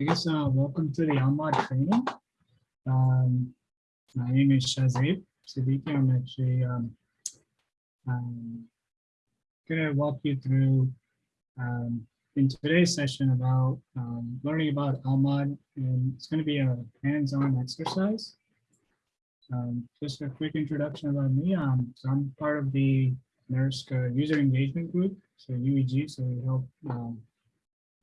I guess uh, welcome to the Lmod training. Um, my name is Shazib Siddiqui. I'm actually um, um, gonna walk you through um, in today's session about um, learning about Lmod, and it's going to be a hands-on exercise. Um, just a quick introduction about me. So I'm part of the NERSC uh, user engagement group, so UEG. So we help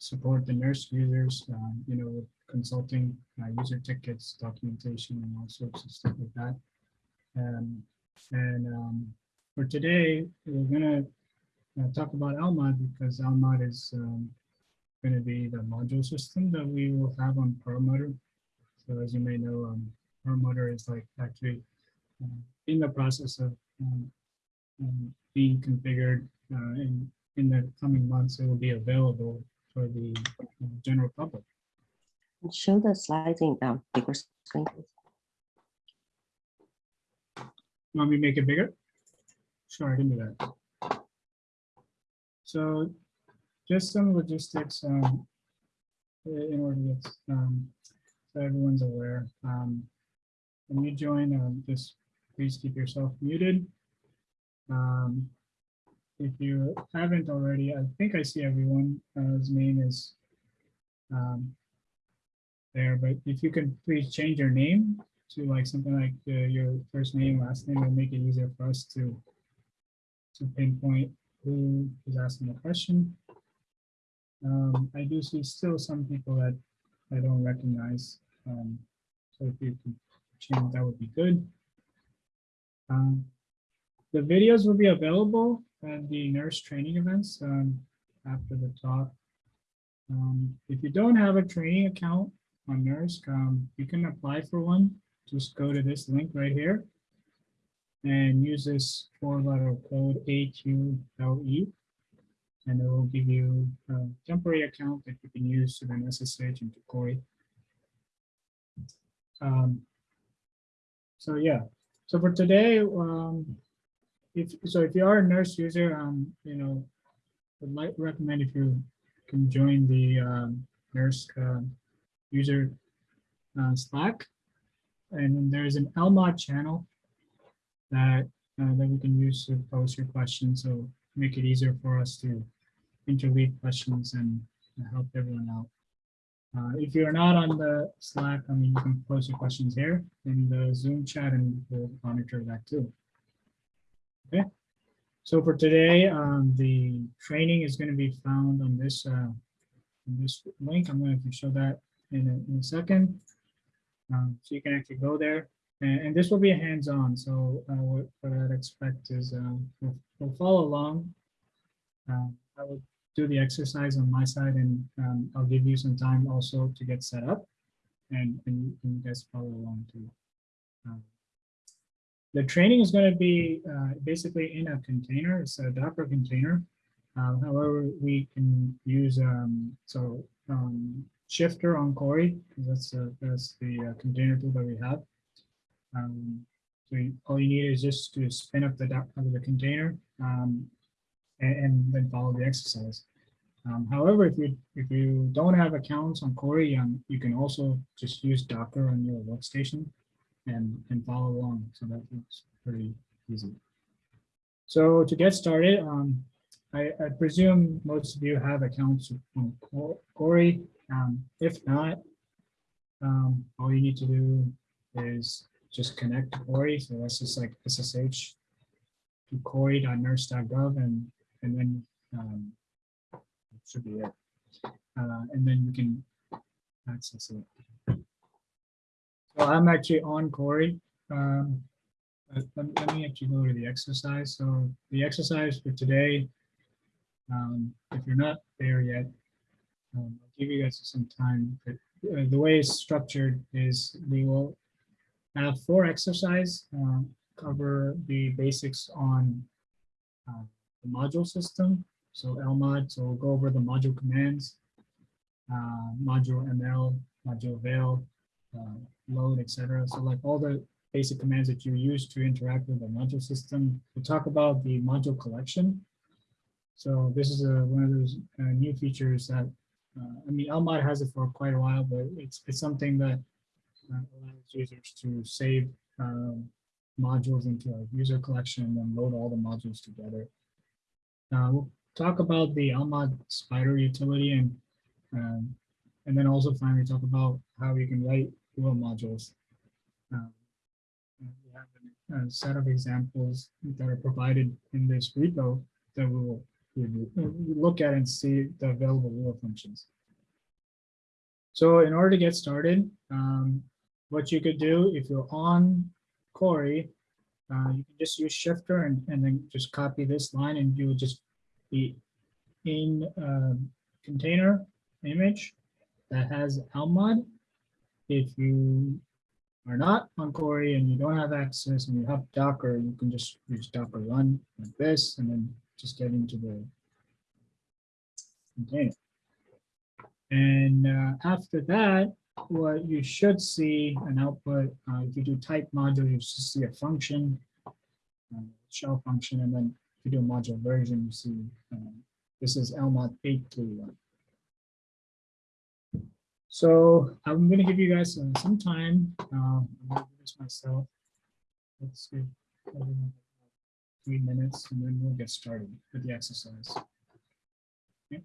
support the NERSC users, um, you know, with consulting, uh, user tickets, documentation, and all sorts of stuff like that. Um, and um, for today, we're gonna uh, talk about Lmod because Lmod is um, going to be the module system that we will have on Perlmutter. So as you may know, um, Perlmutter is like actually uh, in the process of um, being configured uh, in, in the coming months. It will be available for the general public. Show the slides in the bigger screen. please. Want me to make it bigger? Sure, I can do that. So just some logistics um, in order to get, um, so everyone's aware. Um, when you join, um, just please keep yourself muted. Um, if you haven't already, I think I see everyone. His name is um, there, but if you can please change your name to like something like uh, your first name, last name, it'll make it easier for us to to pinpoint who is asking the question. Um, I do see still some people that I don't recognize. Um, so if you could change, that would be good. Um, the videos will be available at the NERSC training events um, after the talk. Um, if you don't have a training account on NERSC, um, you can apply for one. Just go to this link right here and use this four letter code AQLE. And it will give you a temporary account that you can use to then SSH into Cori. Um, so yeah, so for today, um, if so, if you are a NERSC user, um, you know, would recommend if you can join the um, NERSC uh, user uh, Slack, and there's an LMOD channel that uh, that we can use to post your questions. So make it easier for us to interleave questions and help everyone out. Uh, if you're not on the Slack, I mean, you can post your questions here in the Zoom chat and we'll monitor that too. Okay. So for today, um, the training is going to be found on this, uh, on this link. I'm going to show that in a, in a second. Um, so you can actually go there and, and this will be a hands-on. So uh, what, what I'd expect is um, we'll, we'll follow along. Um, I will do the exercise on my side and um, I'll give you some time also to get set up and, and you guys follow along too. Um, the training is going to be uh, basically in a container. It's a Docker container. Uh, however, we can use um, so um, Shifter on because that's uh, that's the uh, container tool that we have. Um, so you, all you need is just to spin up the Docker the container um, and, and, then follow the exercise. Um, however, if you if you don't have accounts on um, you can also just use Docker on your workstation and, and follow along. So that looks pretty easy. So to get started, um, I, I, presume most of you have accounts on Cori. Um, if not, um, all you need to do is just connect to Cori. So that's just like SSH to cori.nersc.gov and, and then um, should be it. Uh, and then you can access it. So I'm actually on Cori. Um, let, let, me actually go to the exercise. So the exercise for today, um, if you're not there yet, um, I'll give you guys some time. But, uh, the way it's structured is we will have four exercise, uh, cover the basics on uh, the module system. So LMOD, so we'll go over the module commands, uh, module ML, module avail, uh, load, etc. So like all the basic commands that you use to interact with the module system. We'll talk about the module collection. So this is a, one of those uh, new features that uh, I mean, Lmod has it for quite a while, but it's, it's something that uh, allows users to save um, modules into a user collection and load all the modules together. Uh, we'll talk about the Lmod Spider utility and um, and then also finally talk about how you can write Lua modules. Um, we have a- set of examples that are provided in this repo that we will uh, look at and see the available Lua functions. So in order to get started, um, what you could do if you're on Cori, uh, you can just use shifter and, and then just copy this line and you would just be in a container image that has Lmod. If you are not on Cori and you don't have access and you have Docker, you can just use Docker run like this and then just get into the container. And uh, after that, what you should see an output, uh, if you do type module, you should see a function, uh, shell function, and then if you do module version, you see um, this is Lmod 831. So I'm going to give you guys uh, some time. Uh, I'm going to do this myself. Let's see. Three minutes, and then we'll get started with the exercise. Okay.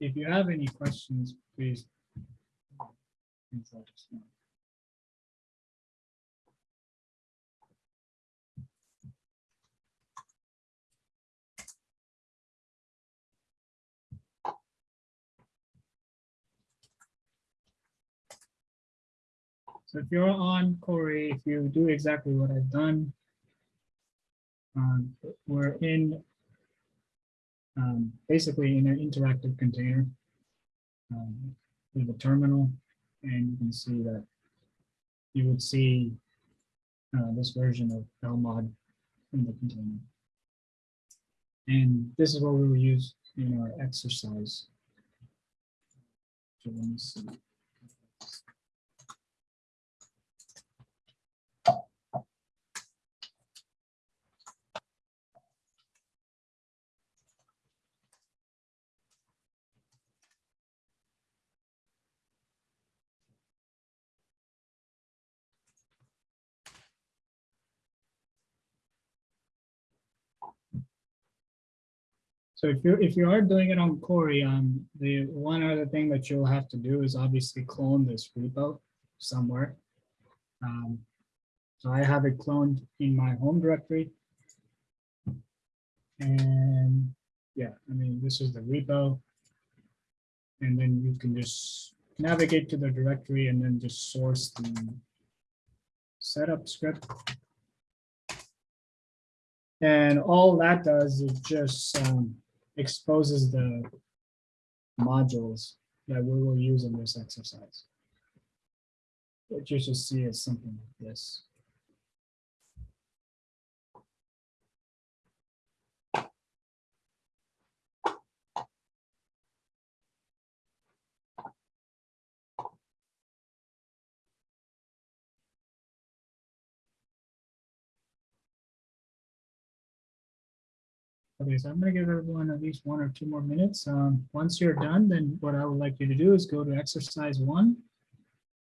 If you have any questions, please. So if you're on Cori, if you do exactly what I've done, um, we're in um, basically in an interactive container um, with a terminal, and you can see that you would see uh, this version of Lmod in the container. And this is what we will use in our exercise. So let me see. So if you if you are doing it on Cori, um, the one other thing that you'll have to do is obviously clone this repo somewhere. Um, so I have it cloned in my home directory. And yeah, I mean, this is the repo. And then you can just navigate to the directory and then just source the setup script. And all that does is just um, exposes the modules that we will use in this exercise. What you should see is something like this. Okay, so I'm gonna give everyone at least one or two more minutes. Um, once you're done, then what I would like you to do is go to exercise one.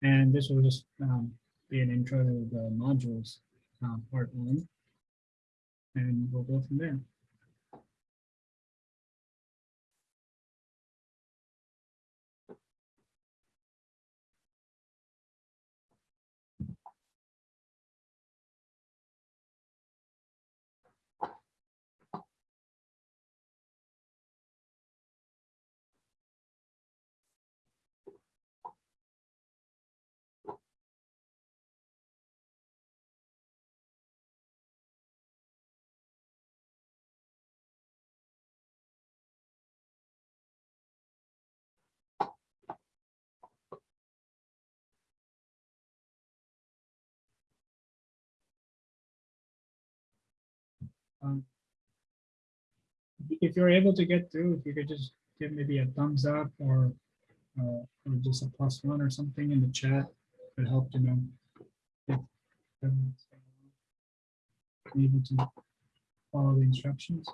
And this will just um, be an intro to the modules, um, part one. And we'll go from there. Um, If you're able to get through, if you could just give maybe a thumbs up or, uh, or just a plus one or something in the chat, would help to know. if everyone's Able to follow the instructions.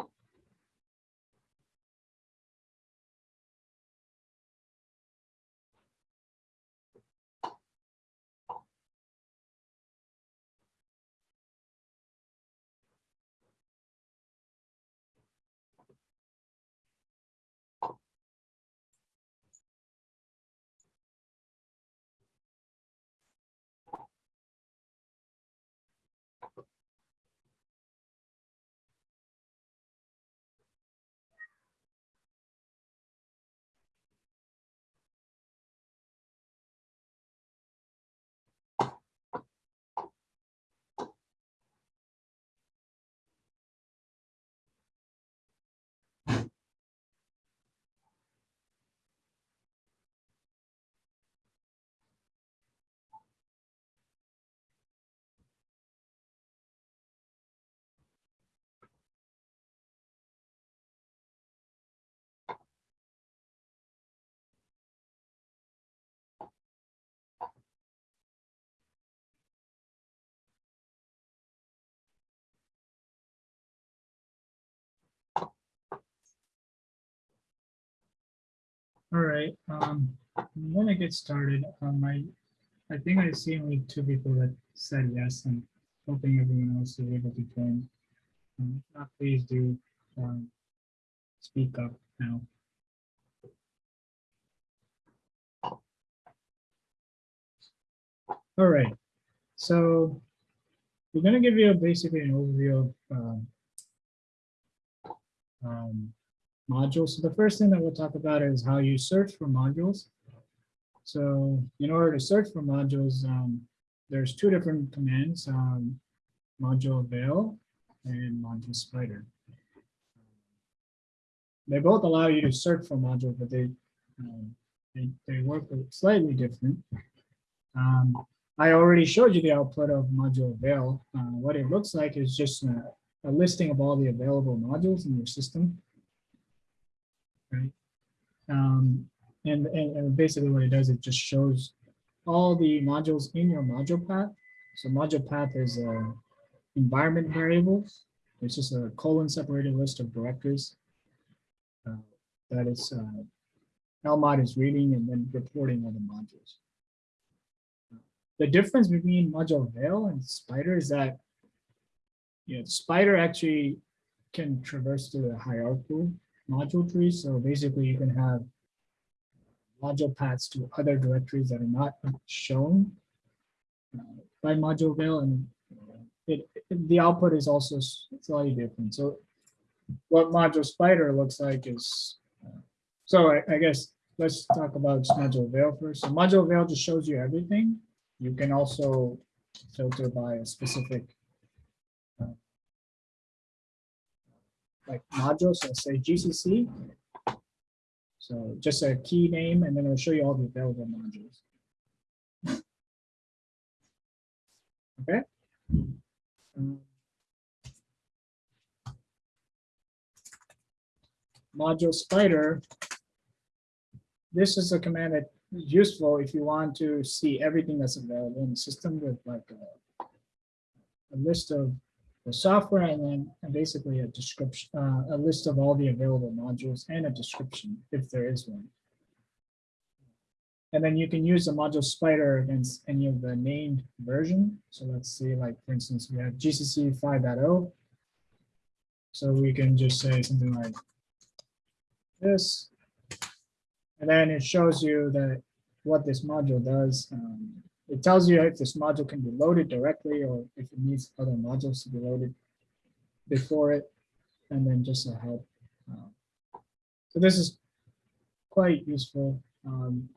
All right, um, I'm gonna get started. Um, I, I think I see only two people that said yes. I'm hoping everyone else is able to join. Um, if not, please do, um, speak up now. All right, so we're gonna give you basically an overview of, um, um, modules. So the first thing that we'll talk about is how you search for modules. So in order to search for modules, um, there's two different commands, um, module avail and module spider. They both allow you to search for modules, but they, um, they, they work slightly different. Um, I already showed you the output of module avail. Uh, what it looks like is just a, a listing of all the available modules in your system right? Um, and, and, and basically what it does, it just shows all the modules in your module path. So module path is a environment variables. It's just a colon separated list of directories uh, that is uh, LMOD is reading and then reporting all the modules. The difference between module avail and spider is that you know, spider actually can traverse through the hierarchical module tree. So basically you can have module paths to other directories that are not shown uh, by module avail and it, it- the output is also slightly different. So what module spider looks like is, uh, so I, I guess let's talk about module avail first. So module avail just shows you everything. You can also filter by a specific like modules, so say GCC. So just a key name, and then it'll show you all the available modules. Okay. Um, Module spider. This is a command that is useful if you want to see everything that's available in the system with like a, a list of the software and then basically a description, uh, a list of all the available modules and a description if there is one. And then you can use the module spider against any of the named version. So let's see, like, for instance, we have GCC 5.0. So we can just say something like this. And then it shows you that what this module does. Um, it tells you if this module can be loaded directly or if it needs other modules to be loaded before it, and then just a help. Um, So this is quite useful. Um,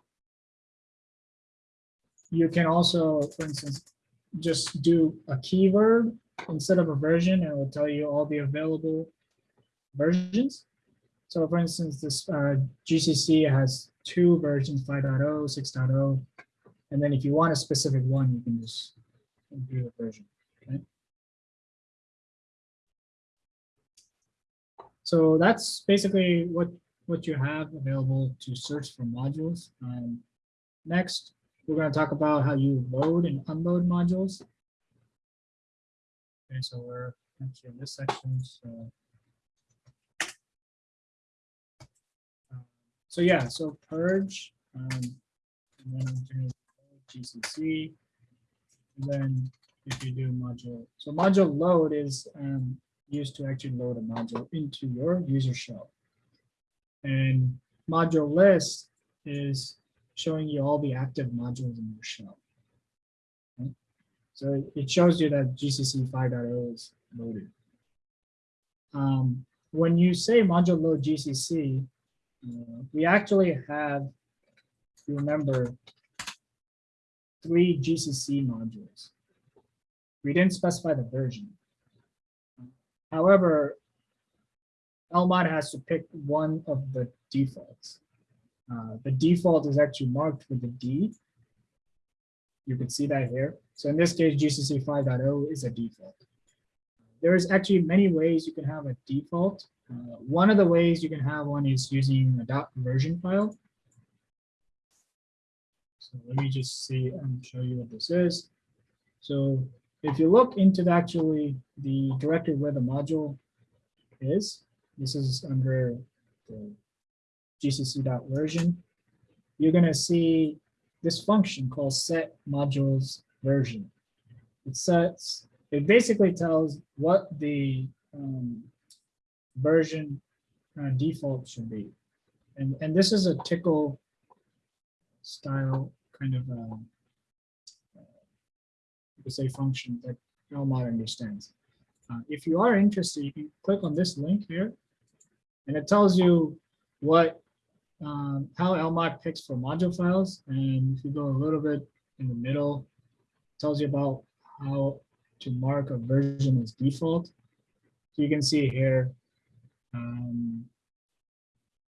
You can also, for instance, just do a keyword instead of a version, and it will tell you all the available versions. So for instance, this uh, GCC has two versions, 5.0, 6.0, and then if you want a specific one, you can just do the version, okay? So that's basically what, what you have available to search for modules. Um, Next, we're gonna talk about how you load and unload modules. Okay, so we're actually in this section, so. Um, So yeah, so purge. um, GCC. And then if you do module, so module load is um, used to actually load a module into your user shell. And module list is showing you all the active modules in your shell. So it- shows you that GCC 5.0 is loaded. Um, When you say module load GCC, uh, we actually have, remember, three GCC modules. We didn't specify the version. However, LMOD has to pick one of the defaults. Uh, The default is actually marked with a D. You can see that here. So in this case, GCC 5.0 is a default. There is actually many ways you can have a default. Uh, One of the ways you can have one is using a dot version file. So let me just see and show you what this is. So if you look into the actually the directory where the module is, this is under the gcc.version, you're gonna see this function called set modules version. It sets, it basically tells what the um, version uh, default should be. And, and this is a Tcl style kind of, um, uh, you could say function that Lmod understands. Uh, If you are interested, you can click on this link here. And it tells you what, um, how Lmod picks for module files. And if you go a little bit in the middle, tells you about how to mark a version as default. So you can see here. um,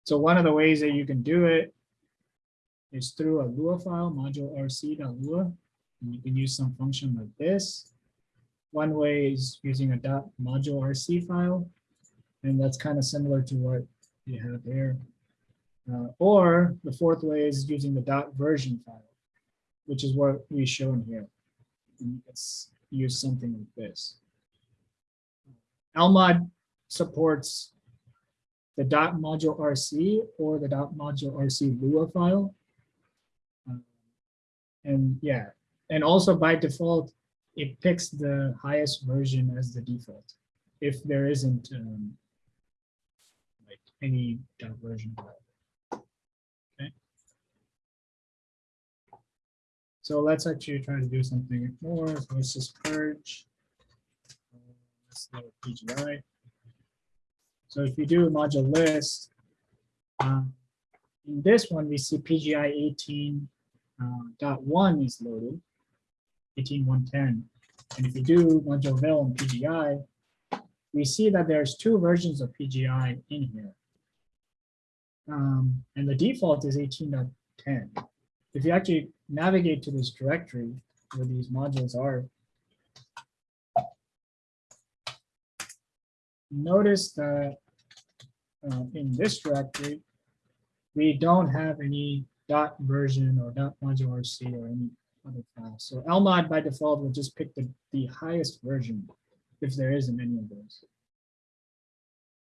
So one of the ways that you can do it is through a Lua file, module rc.lua. And you can use some function like this. One way is using a dot module RC file, and that's kind of similar to what you have here. Uh, or the fourth way is using the dot version file, which is what we shown here. And Let's use something like this. Lmod supports the dot module RC or the dot module RC Lua file. And yeah, and also by default, it picks the highest version as the default. If there isn't um, like any dot version. Okay. So let's actually try to do something more. So Let's just purge. Uh, Let's load PGI. So if you do a module list, um, in this one, we see PGI 18 uh, dot one is loaded. 18110. And if you do module avail and PGI, we see that there's two versions of PGI in here. Um, and the default is 18.10. If you actually navigate to this directory where these modules are, notice that uh, in this directory, we don't have any dot version or dot module RC or any other files. So LMOD by default will just pick the, the highest version if there isn't any of those.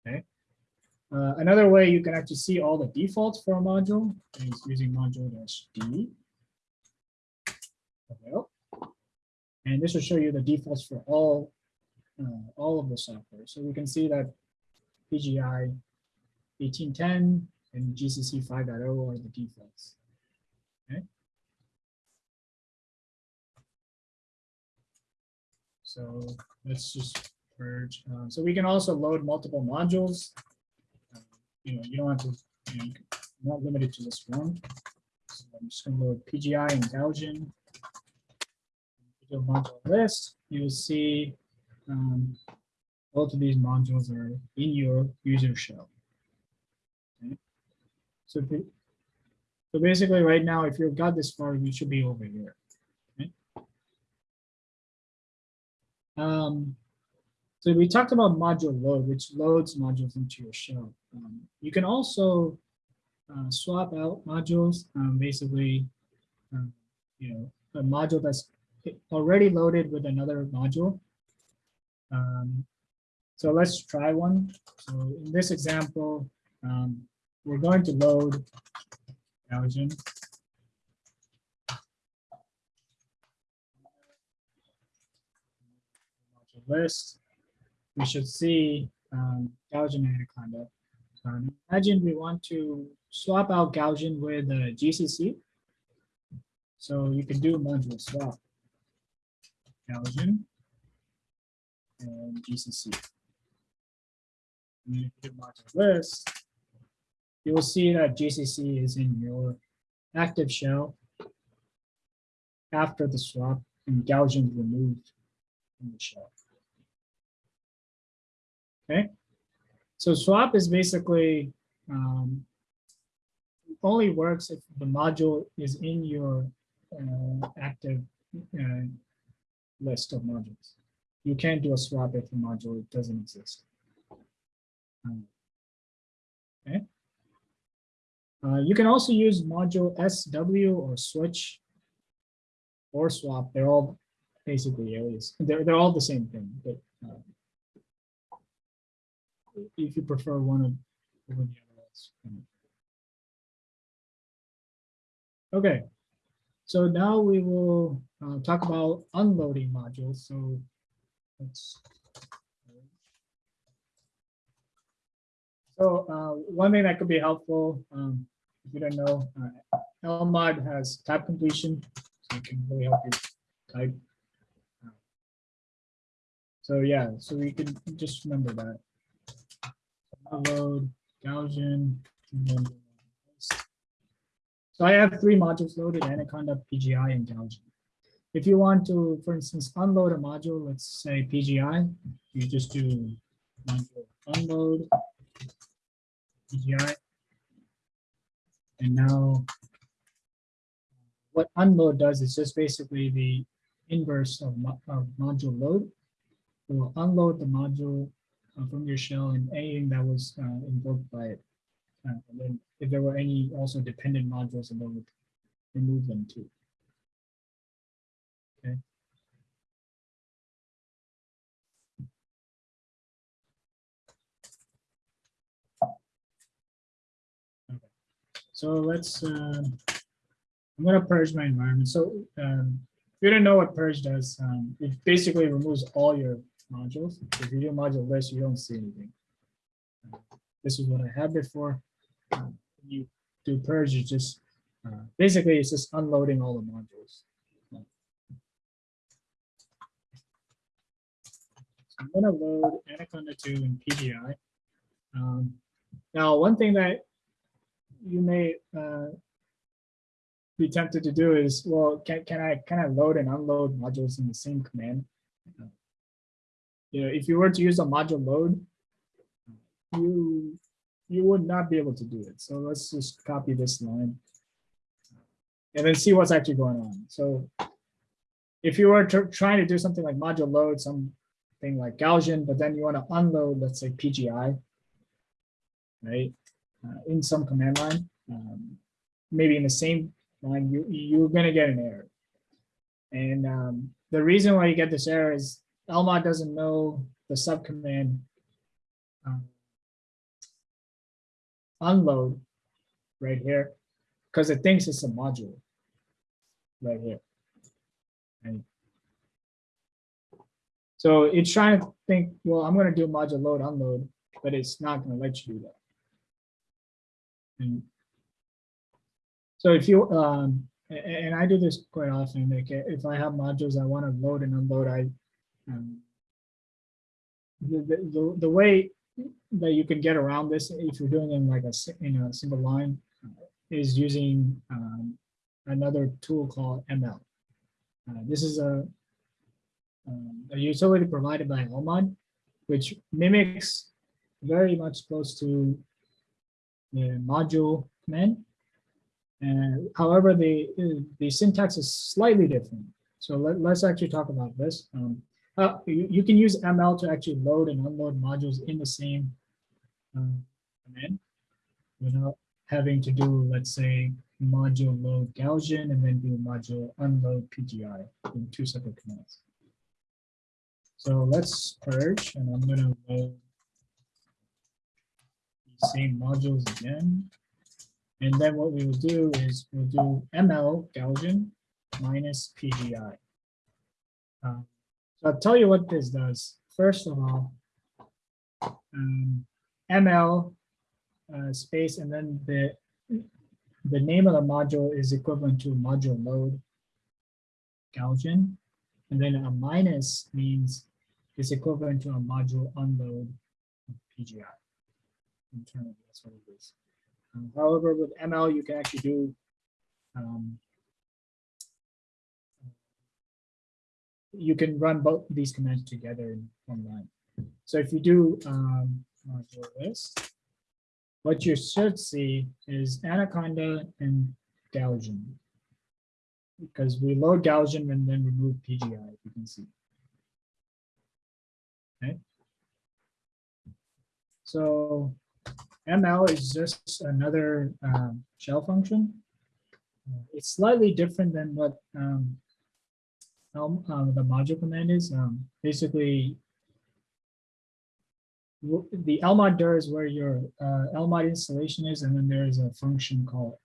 Okay. Uh, another way you can actually see all the defaults for a module is using module dash D. And this will show you the defaults for all, uh, all of the software. So we can see that PGI 1810 and GCC 5.0 are the defaults. Okay. So let's just purge. Uh, so we can also load multiple modules. Uh, You know, you don't have to, you know, you're not limited to this one. So I'm just gonna load PGI and Gaussian. Module list, you'll see um, both of these modules are in your user shell. Okay. So, so basically right now, if you've got this far, you should be over here. Um, so we talked about module load, which loads modules into your shell. Um, you can also uh, swap out modules, um, basically, um, you know, a module that's already loaded with another module. Um, so let's try one. So in this example, um, we're going to load Gaussian. list, we should see um, Gaussian Anaconda. Um, imagine we want to swap out Gaussian with uh, GCC. So you can do module swap. Gaussian and GCC. And then if you do module list, you will see that GCC is in your active shell after the swap and Gaussian removed from the shell. Okay, so swap is basically um, only works if the module is in your uh, active uh, list of modules. You can't do a swap if the module doesn't exist. Um, Okay. Uh, you can also use module SW or switch or swap. They're all basically alias. They're, they're all the same thing, but uh, if you prefer one of the other. Okay, so now we will uh, talk about unloading modules. So let's. So uh, one thing that could be helpful, um, if you don't know, uh, LMOD has tab completion, so it can really help you type. So yeah, so we can just remember that. Unload, Gaussian, so I have three modules loaded, Anaconda, PGI, and Gaussian. If you want to, for instance, unload a module, let's say PGI, you just do module unload PGI. And now what unload does is just basically the inverse of, of module load. It will unload the module uh, from your shell and anything that was uh, invoked by it. Uh, And then if there were any also dependent modules, then would remove them too. Okay. Okay. So let's, uh, I'm gonna purge my environment. So um, if you don't know what purge does, um, it basically removes all your modules. If you do module list, you don't see anything. This is what I had before uh, you do purge, you just, uh, basically, it's just unloading all the modules. I'm gonna load Anaconda 2 and PGI. Um, Now, one thing that you may uh, be tempted to do is, well, can, can I, can I load and unload modules in the same command? Uh, You know, if you were to use a module load, you you would not be able to do it. So let's just copy this line. And then see what's actually going on. So if you were trying to do something like module load, something like Gaussian, but then you want to unload, let's say PGI, right? Uh, in some command line, um, maybe in the same line, you, you're gonna get an error. And um, the reason why you get this error is Lmod doesn't know the subcommand um, unload right here, because it thinks it's a module right here. And so it's trying to think, well, I'm gonna do module load unload, but it's not gonna let you do that. And so if you, um, and I do this quite often, like if I have modules I want to load and unload, I, um, the, the, the- way that you can get around this, if you're doing it in like a, in a single line, is using, um, another tool called ML. Uh, This is a, um, a utility provided by Lmod, which mimics very much close to module command. And however, the, the syntax is slightly different. So let, let's actually talk about this. Um, uh, you, you can use ML to actually load and unload modules in the same um, command without having to do, let's say, module load Gaussian and then do module unload PGI in two separate commands. So let's purge and I'm gonna load these same modules again. And then what we will do is we'll do ML Gaussian minus PGI. Uh, So I'll tell you what this does. First of all, um, ML uh, space and then the the name of the module is equivalent to module load Gaussian. And then a minus means it's equivalent to a module unload PGI. Internally, that's what it is. Um, However, with ML, you can actually do um, you can run both these commands together in one line. So if you do um, list, what you should see is Anaconda and Gaussian. Because we load Gaussian and then remove PGI, if you can see. Okay. So ML is just another um, shell function. Uh, It's slightly different than what um, um, the module command is. Um, basically, the LMOD is where your uh, LMOD installation is, and then there is a function called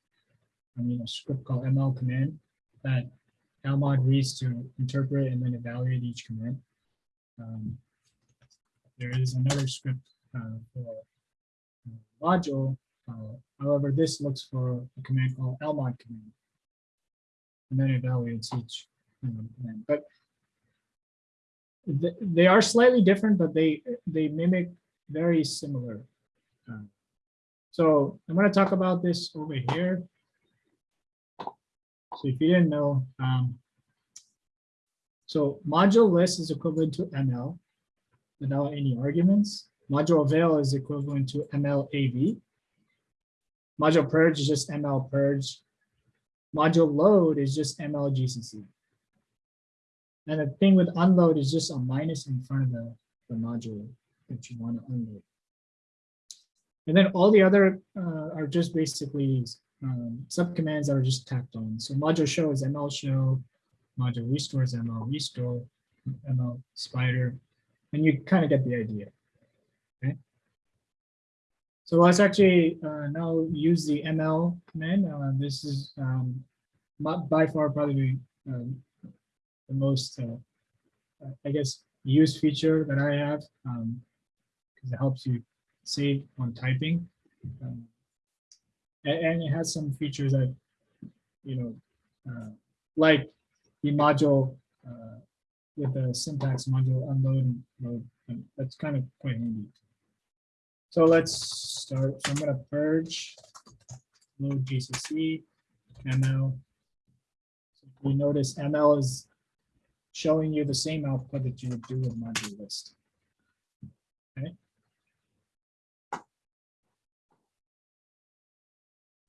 I mean, a script called ML command that Lmod reads to interpret and then evaluate each command. Um, There is another script uh, for uh, module. uh, However, this looks for a command called lmod command. And then evaluates each command. But th- they are slightly different, but they, they mimic very similar. uh, So I'm going to talk about this over here. So if you didn't know, um, so module list is equivalent to ML without any arguments. Module avail is equivalent to MLAV. Module purge is just ML purge. Module load is just ML GCC. And the thing with unload is just a minus in front of the, the module that you want to unload. And then all the other uh, are just basically um, subcommands that are just tacked on. So module show is ML show, module restore is ML restore, ML spider, and you kind of get the idea. So let's actually uh, now use the ML command. Uh, this is um, by far probably um, the most, uh, I guess, used feature that I have because it helps you save on typing. Um, and, it has some features that, you know, uh, like the module uh, with the syntax module unload and load. and That's kind of quite handy. So let's start. So I'm gonna purge load GCC ML. So You notice ML is showing you the same output that you would do with module list. Okay.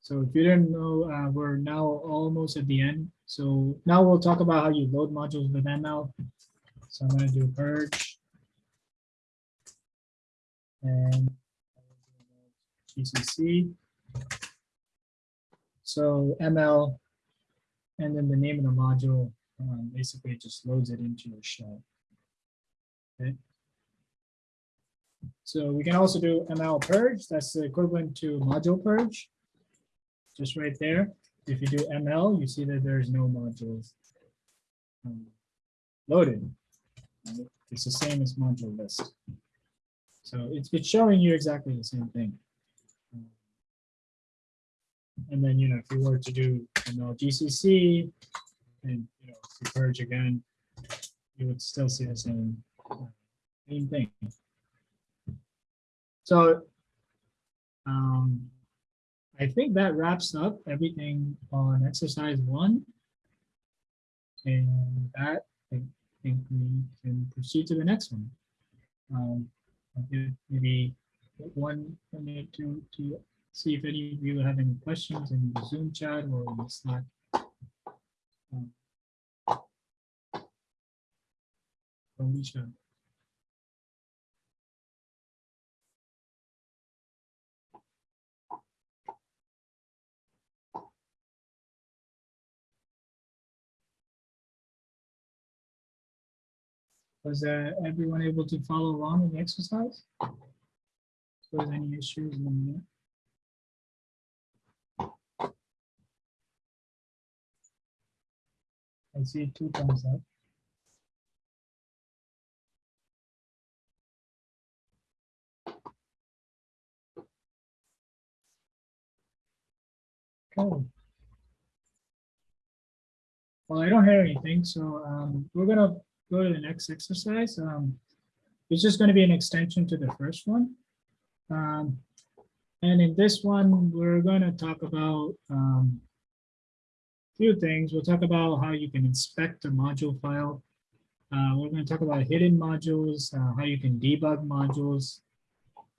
So if you didn't know, uh, we're now almost at the end. So now we'll talk about how you load modules with ML. So I'm gonna do purge. And GCC. So ML, and then the name of the module, um, basically just loads it into your shell. Okay. So we can also do ML purge. That's the equivalent to module purge just right there. If you do ML, you see that there's no modules um, loaded. It's the same as module list. So it's, it's showing you exactly the same thing. And then, you know, if you were to do ML GCC and, you know, purge again, you would still see the same, same thing. So um, I think that wraps up everything on exercise one. And that, I think we can proceed to the next one. Um, maybe one minute to, to see if any of you have any questions in the Zoom chat or in the Slack. Um, Alicia. Was uh, everyone able to follow along with the exercise? There's any issues, let me I see two thumbs up. Okay. Well, I don't hear anything, so um, we're gonna go to the next exercise. Um, it's just going to be an extension to the first one. Um, and in this one, we're going to talk about um, few things. We'll talk about how you can inspect a module file. Uh, we're going to talk about hidden modules, uh, how you can debug modules,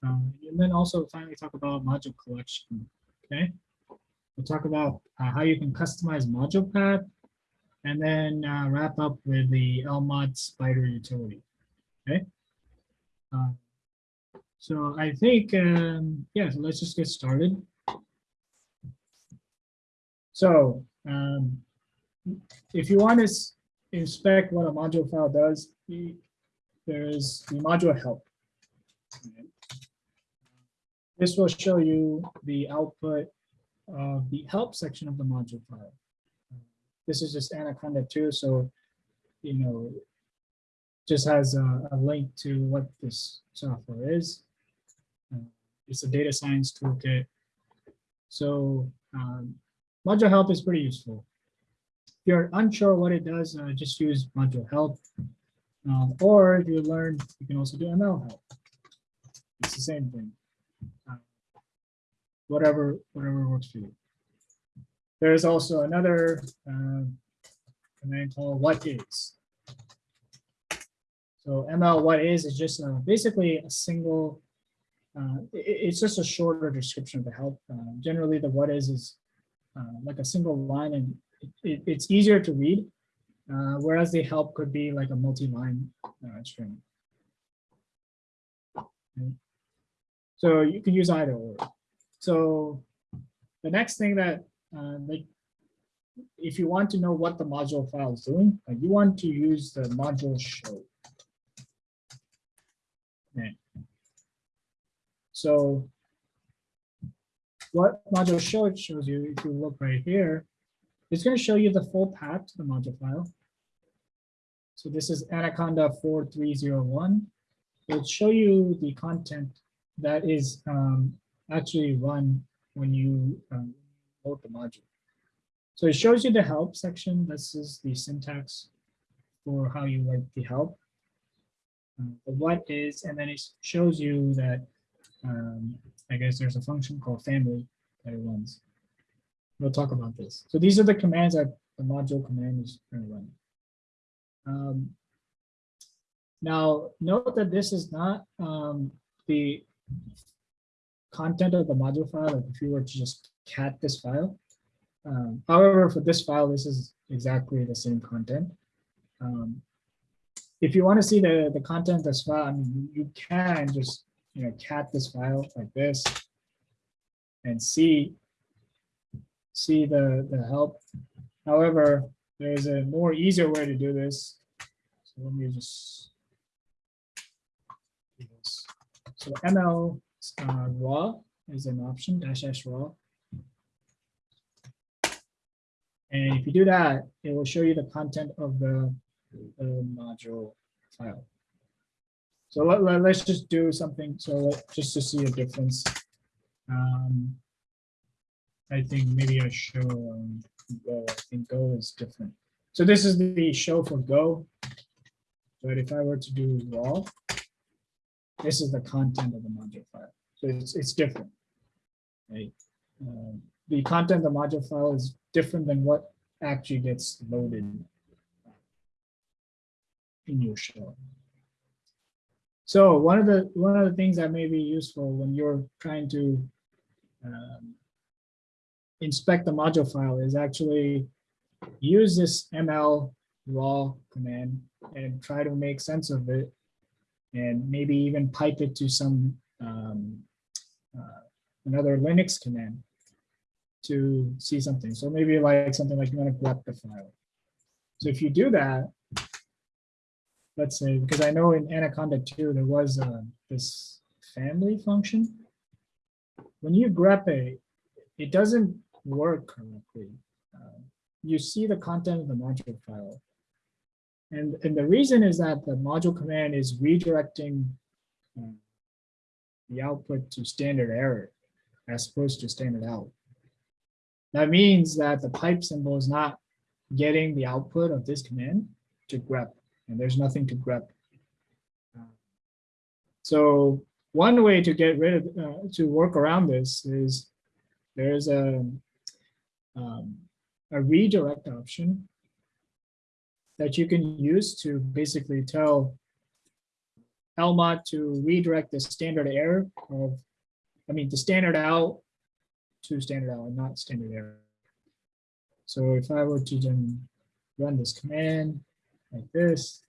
um, and then also finally talk about module collection. Okay. We'll talk about uh, how you can customize module path and then uh, wrap up with the LMOD spider utility. Okay. Uh, so I think, um, yeah, so let's just get started. So um, if you want to inspect what a module file does, there is the module help. This will show you the output of the help section of the module file. This is just Anaconda 2, so, you know, just has a, a link to what this software is. Uh, It's a data science toolkit. So um, module help is pretty useful. If you're unsure what it does, uh, just use module help. Um, or if you learn, you can also do ML help. It's the same thing. Uh, Whatever, whatever works for you. There's also another uh, command called what is. So ML what is is just uh, basically a single. Uh, i- i- it's just a shorter description of the help. Uh, generally, the what is is uh, like a single line, and it, it, it's easier to read. Uh, whereas the help could be like a multi-line uh, string. Okay. So you can use either or. So the next thing that uh, like if you want to know what the module file is doing, you want to use the module show. Okay. So what module show it shows you, if you look right here, it's going to show you the full path to the module file. So this is Anaconda 4301. It'll show you the content that is um, actually run when you um, load the module. So it shows you the help section. This is the syntax for how you write the help. Uh, the what is, and then it shows you that um, I guess there's a function called family that it runs. We'll talk about this. So these are the commands that the module command is going to run. Um, now, note that this is not um, the content of the module file. Like if you were to just cat this file. Um, however, for this file, this is exactly the same content. Um, if you want to see the, the content this file, I mean, you can just you know cat this file like this and see see the, the help. However, there's a more easier way to do this. So let me just do this. So ML uh, raw is an option, dash dash raw. And if you do that, it will show you the content of the, the module file. So let, let, us just do something, so let- just to see a difference. Um, I think maybe I show um, Go, I think Go is different. So this is the show for Go. But if I were to do raw, this is the content of the module file. So it's, it's different. Right? Um, The content of the module file is different than what actually gets loaded in your show. So one of the, one of the things that may be useful when you're trying to um, inspect the module file is actually use this ml raw command and try to make sense of it and maybe even pipe it to some um, uh, another Linux command to see something. So maybe like something like you want to grep the file. So if you do that, let's say, because I know in Anaconda 2, there was uh, this family function. When you grep it, it doesn't work correctly. Uh, you see the content of the module file. And, and the reason is that the module command is redirecting uh, the output to standard error as opposed to standard out. That means that the pipe symbol is not getting the output of this command to grep, and there's nothing to. Uh, So one way to get rid of, uh, to work around this is there's a, um, a redirect option that you can use to basically tell Lmod to redirect the standard error of, I mean, the standard out to standard out, and not standard error. So if I were to then run this command like this,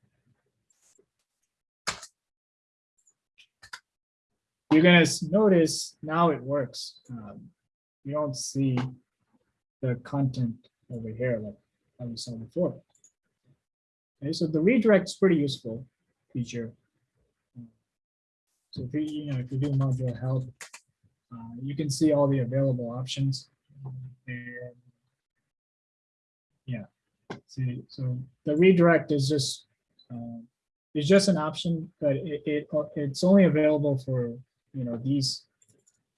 you're gonna notice now it works. Um, You don't see the content over here like how we saw before. Okay, so the redirect is pretty useful feature. So if you, you know, if you do module help, uh, you can see all the available options. And see, so the redirect is just, it's just an option, but it, it, it's only available for, you know, these.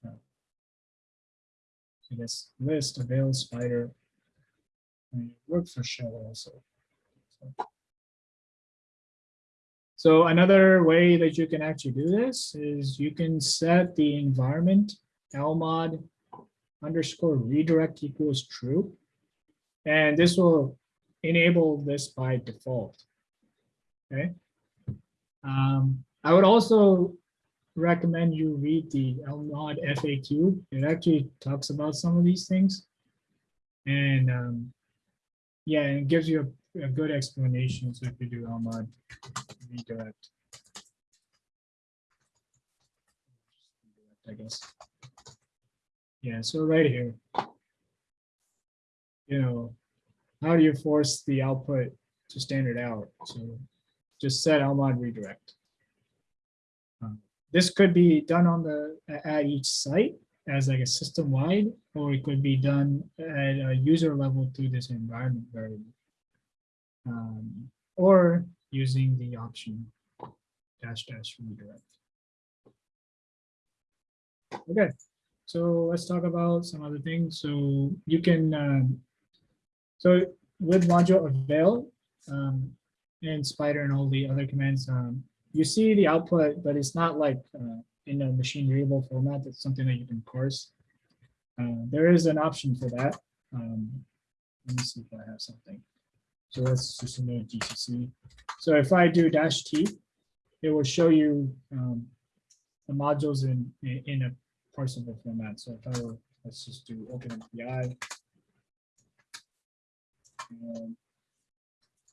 uh, I guess list, avail, spider. it for shell also. So- So another way that you can actually do this is you can set the environment lmod underscore redirect equals true. And this will enable this by default. Okay. Um, I would also recommend you read the LMOD FAQ. It actually talks about some of these things. And um, yeah, it gives you a, a good explanation. So if you do LMOD redirect. I guess. Yeah, so right here. You know, how do you force the output to standard out? So just set LMOD redirect. Um, This could be done on the, at each site as like a system wide, or it could be done at a user level through this environment variable. Um, Or using the option dash dash redirect. Okay, so let's talk about some other things. So you can, um, so with module avail um, and spider and all the other commands, um, you see the output, but it's not like uh, in a machine readable format. It's something that you can parse. Uh, there is an option for that. Um, let me see if I have something. So let's just a GCC. So if I do dash T, it will show you um, the modules in, in, in a parsable format. So if I were, let's just do OpenMPI.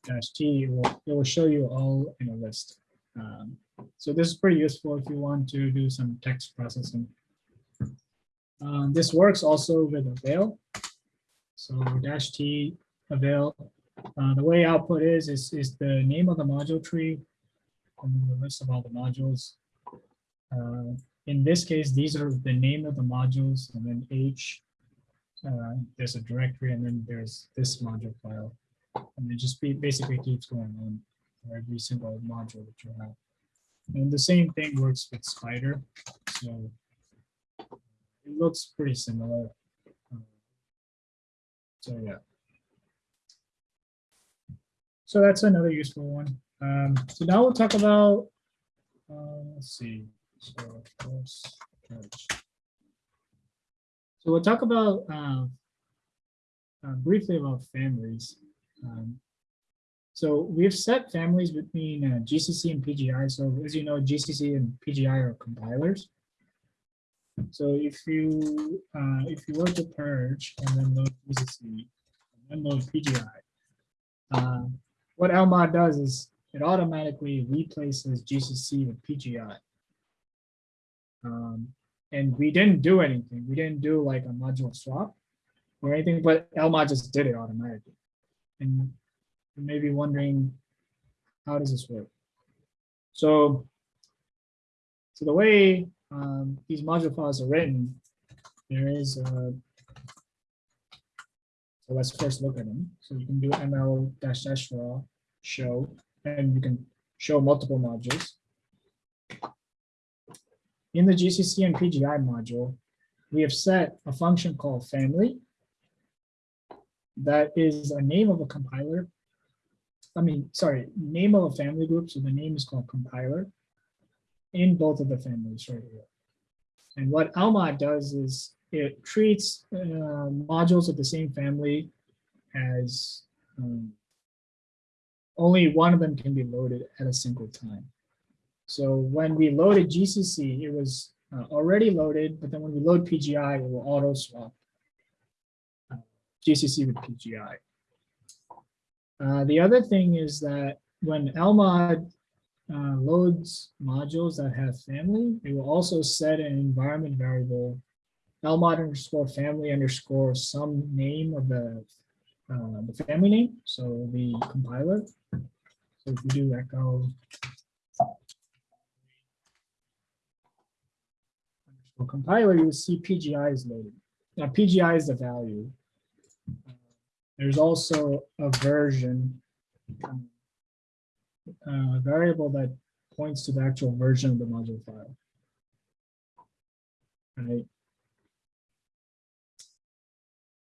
Dash T, it will, it will show you all in a list. Um, so this is pretty useful if you want to do some text processing. Um, this works also with avail. So dash T avail. Uh, the way output is, is, is the name of the module tree and the list of all the modules. Uh, in this case, these are the name of the modules and then H. Uh, there's a directory and then there's this module file. And it just be, basically keeps going on for every single module that you have. And the same thing works with Spider. So it looks pretty similar. Uh, So yeah. So that's another useful one. Um, so now we'll talk about, uh, let's see. So. So we'll talk about uh, uh, briefly about families. Um, so we've set families between uh, GCC and PGI. So as you know, GCC and PGI are compilers. So if you uh, if you were to purge and then load GCC and then load PGI, uh, what LMOD does is it automatically replaces GCC with PGI. Um, and we didn't do anything. We didn't do like a module swap or anything, but LMOD just did it automatically. And you may be wondering, how does this work? So, so the way um, these module files are written, there is a so let's first look at them. So you can do ml dash dash raw show, and you can show multiple modules. In the GCC and PGI module, we have set a function called family that is a name of a compiler. I mean, sorry, name of a family group. So the name is called compiler in both of the families right here. And what LMOD does is it treats uh, modules of the same family as um, only one of them can be loaded at a single time. So when we loaded GCC, it was uh, already loaded, but then when we load PGI, it will auto swap uh, GCC with PGI. Uh, the other thing is that when LMOD uh, loads modules that have family, it will also set an environment variable LMOD underscore family underscore some name of the uh, the family name, so the compiler. So if you do echo underscore compiler, you see PGI is loaded. now PGI is the value. There's also a version, um, uh, variable that points to the actual version of the module file. Right.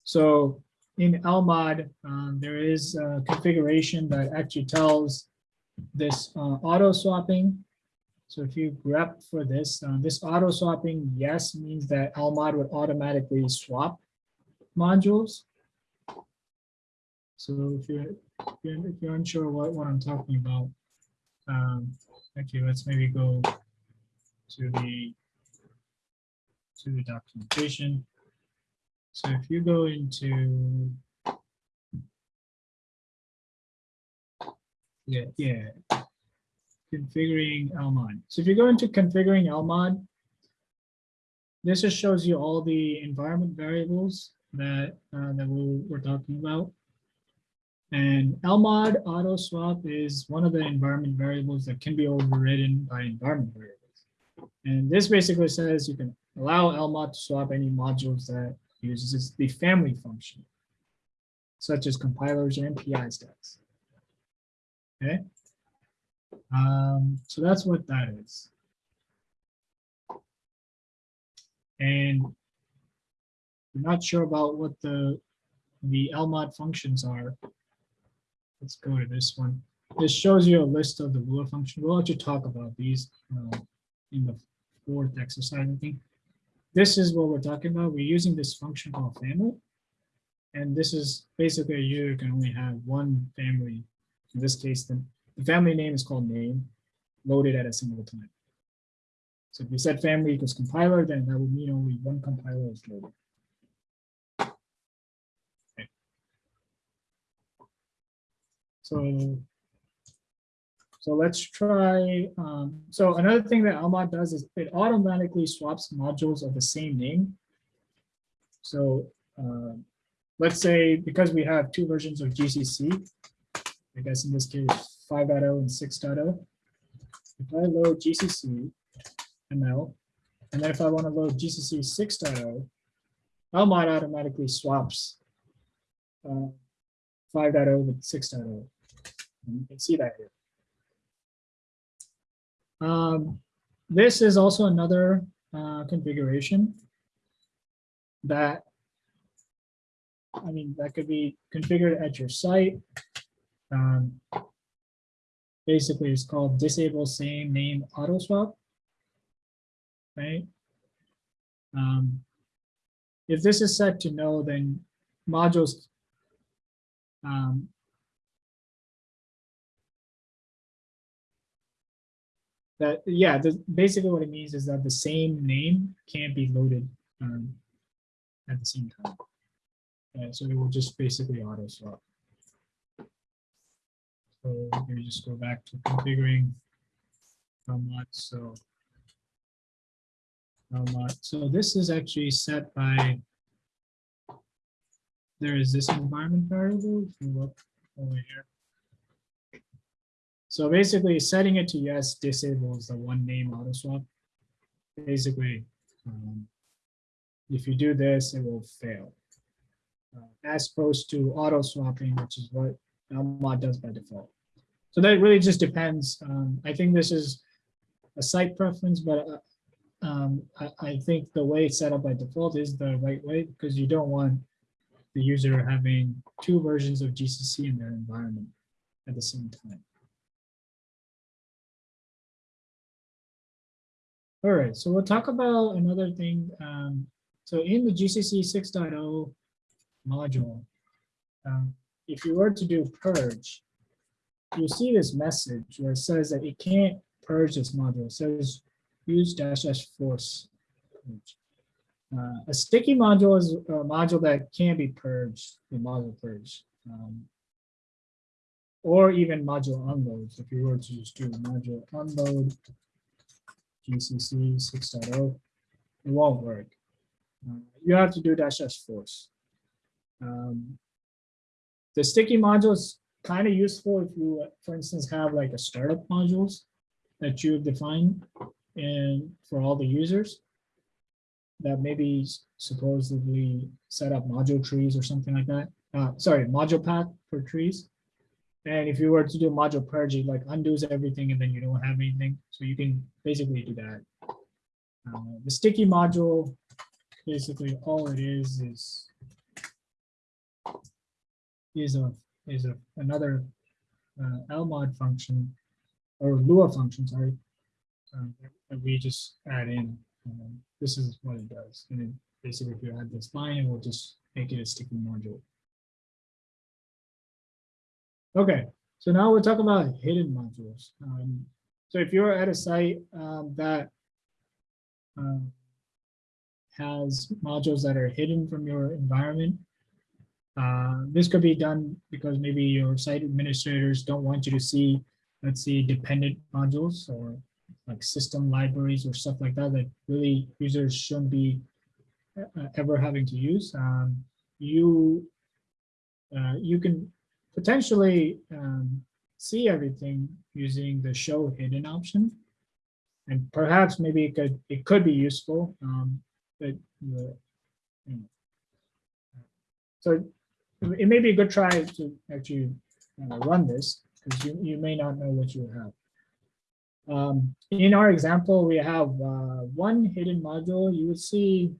So in LMOD, um, there is a configuration that actually tells this uh, auto swapping. So if you grep for this, uh, this auto swapping, yes, means that LMOD would automatically swap modules. So if you're, if you're, if you're unsure what, what I'm talking about, um, actually, let's maybe go to the to the documentation. So if you go into yeah, yeah, configuring LMOD. So if you go into configuring LMOD, this just shows you all the environment variables that uh, that we we're talking about. And LMOD auto swap is one of the environment variables that can be overridden by environment variables. And this basically says you can allow LMOD to swap any modules that uses the family function, such as compilers and PI stacks. Okay. Um, so that's what that is. And we're not sure about what the the LMOD functions are. Let's go to this one. This shows you a list of the Lua function. We'll actually talk about these uh, in the fourth exercise, I think. This is what we're talking about. We're using this function called family. And this is basically you can only have one family. In this case, then the family name is called name, loaded at a single time. So if we said family equals compiler, then that would mean only one compiler is loaded. So, so let's try. Um, so another thing that Lmod does is it automatically swaps modules of the same name. So uh, let's say because we have two versions of GCC, I guess in this case 5.0 and 6.0. If I load GCC ML, and then if I want to load GCC 6.0, Lmod automatically swaps uh, 5.0 with 6.0. And You can see that here. Um, this is also another uh, configuration that, I mean, that could be configured at your site. Um, basically, it's called disable same name auto swap. Right? Um, if this is set to no, then modules um, that yeah the, basically what it means is that the same name can't be loaded um, at the same time so it will just basically auto swap so let me just go back to configuring how much so how much so this is actually set by there is this environment variable if you look over here so basically setting it to yes disables the one name auto swap. Basically, um, if you do this, it will fail. Uh, as opposed to auto swapping, which is what mod does by default. So that really just depends. Um, I think this is a site preference, but uh, um, I, I think the way it's set up by default is the right way because you don't want the user having two versions of GCC in their environment at the same time. All right, so we'll talk about another thing. Um, so in the GCC 6.0 module, um, if you were to do purge, you'll see this message where it says that it can't purge this module. It says use dash dash force. Uh, a sticky module is a module that can be purged in module purge. Um, or even module unloads. If you were to just do module unload GCC 6.0, it won't work. Uh, you have to do dash dash force. Um, the sticky module is kind of useful if you, for instance, have like a startup modules that you define and for all the users. that maybe supposedly set up module trees or something like that. Uh, sorry, module path for trees. And if you were to do module purge, it like undoes everything and then you don't have anything. So you can basically do that. Uh, The sticky module, basically all it is, is is a, is a, another uh, LMOD function or Lua function, sorry, um, that we just add in. Um, This is what it does. And then basically if you add this line, it will just make it a sticky module. Okay, so now we'll talk about hidden modules. Um, So if you're at a site um, that um, has modules that are hidden from your environment, uh, this could be done because maybe your site administrators don't want you to see, let's see, dependent modules or like system libraries or stuff like that, that really users shouldn't be uh, ever having to use. Um, You, uh, you can potentially um, see everything using the show hidden option. And perhaps maybe it could, it could be useful, um, but the, you know. So it may be a good try to actually uh, run this, because you, you may not know what you have. Um, in our example, we have uh, one hidden module. You would see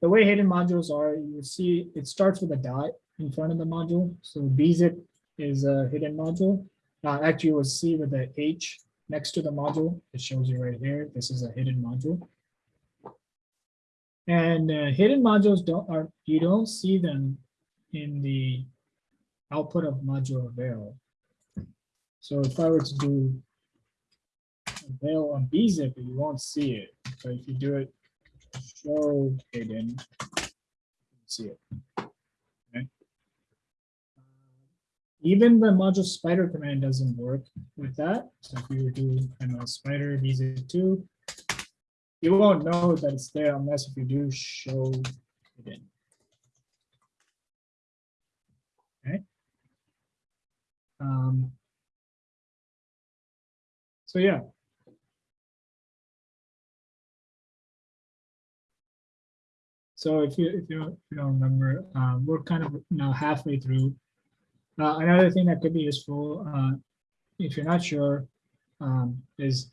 the way hidden modules are, you see it starts with a dot in front of the module. So bzip is a hidden module. Uh, actually, you will see with the H next to the module, it shows you right here. This is a hidden module. And uh, hidden modules don't are you don't see them in the output of module avail. So if I were to do avail on bzip, you won't see it. But if you do it show hidden, you see it. Okay. Uh, even the module spider command doesn't work with that. So if you do ML spider bzip2, you won't know that it's there unless if you do show hidden. Okay. Um, so yeah. So if you if you if you don't remember, um, we're kind of now halfway through. Uh, another thing that could be useful, uh, if you're not sure, um, is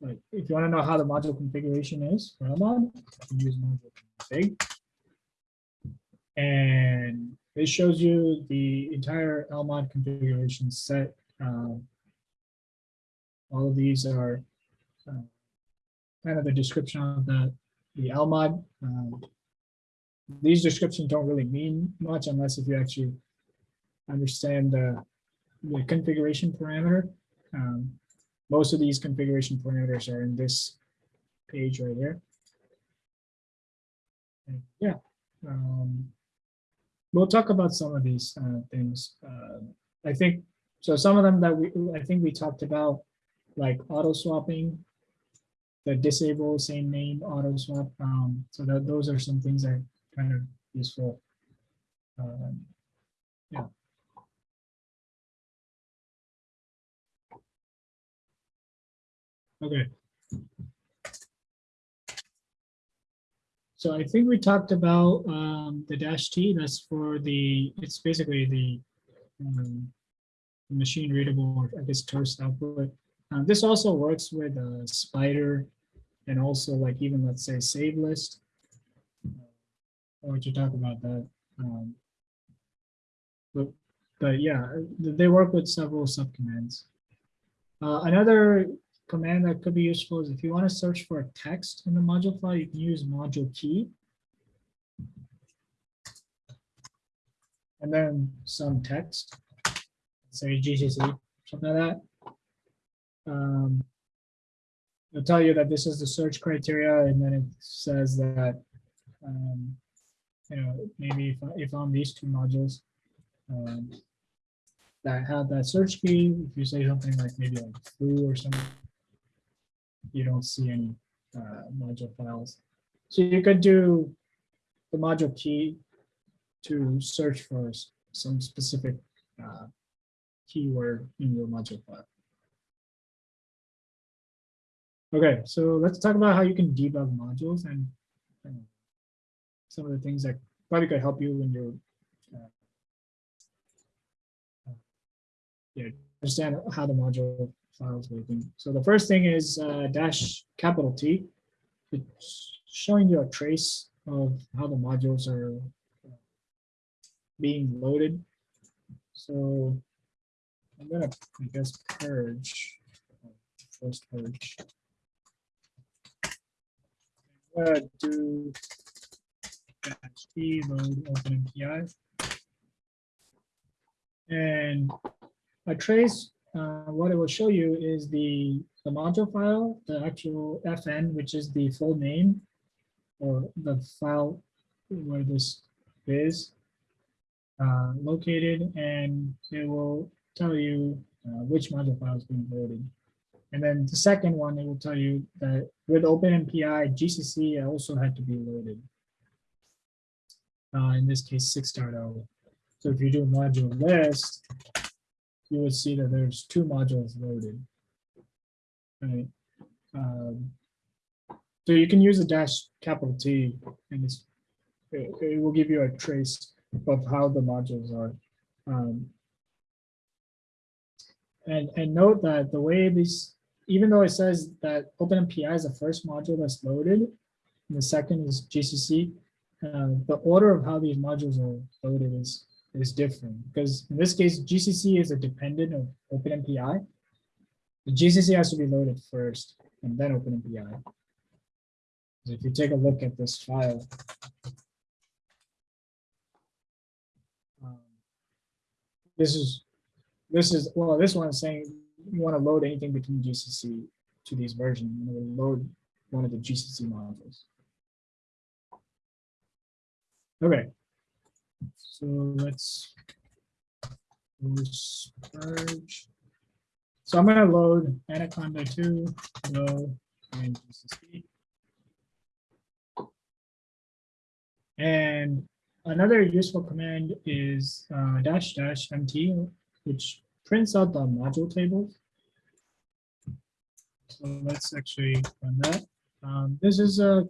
like if you want to know how the module configuration is for you can use module config. And it shows you the entire LMOD configuration set. Um, all of these are uh, kind of the description of the, the LMOD. Um, these descriptions don't really mean much unless if you actually understand the, the configuration parameter. Um, most of these configuration parameters are in this page right here. And yeah. Um, we'll talk about some of these uh, things. Uh, I think, so some of them that we, I think we talked about, like auto swapping, the disable same name auto swap. Um, so that those are some things that are kind of useful. Um, yeah. Okay. So I think we talked about um, the dash T, that's for the, it's basically the um, machine readable, or I guess terse output. Uh, This also works with a spider and also like even, let's say, save list. I want to talk about that. um, But, but yeah, they work with several subcommands. Uh, Another command that could be useful is if you want to search for a text in the module file, you can use module key. And then some text, say GCC, something like that. Um, It'll tell you that this is the search criteria, and then it says that, um, you know, maybe if, if on these two modules, um, that have that search key, if you say something like maybe like foo or something, you don't see any uh, module files. So you could do the module key to search for some specific uh, keyword in your module file. Okay, so let's talk about how you can debug modules and uh, some of the things that probably could help you when you're uh, uh, yeah, understand how the module working. So the first thing is uh, dash capital T. It's showing you a trace of how the modules are uh, being loaded. So I'm gonna, I guess, purge, first purge. I'm gonna do dash T load OpenMPI. And a trace, uh, what it will show you is the, the module file, the actual FN, which is the full name or the file where this is uh, located, and it will tell you uh, which module file is being loaded. And then the second one, it will tell you that with OpenMPI, GCC also had to be loaded. Uh, in this case, 6.0. So if you do a module list, you would see that there's two modules loaded. Right. Um, so you can use a dash capital T and it, it will give you a trace of how the modules are. Um, and, and note that the way these, even though it says that OpenMPI is the first module that's loaded, and the second is GCC, uh, the order of how these modules are loaded is is different because in this case, GCC is a dependent of OpenMPI. The GCC has to be loaded first and then OpenMPI. So if you take a look at this file, um, this is this is well, this one is saying you want to load anything between GCC to these versions. You want to load one of the GCC modules. Okay, so let's purge. So I'm going to load Anaconda 2, go and GCC. And another useful command is uh, dash dash mt, which prints out the module tables. So let's actually run that. Um, this is a,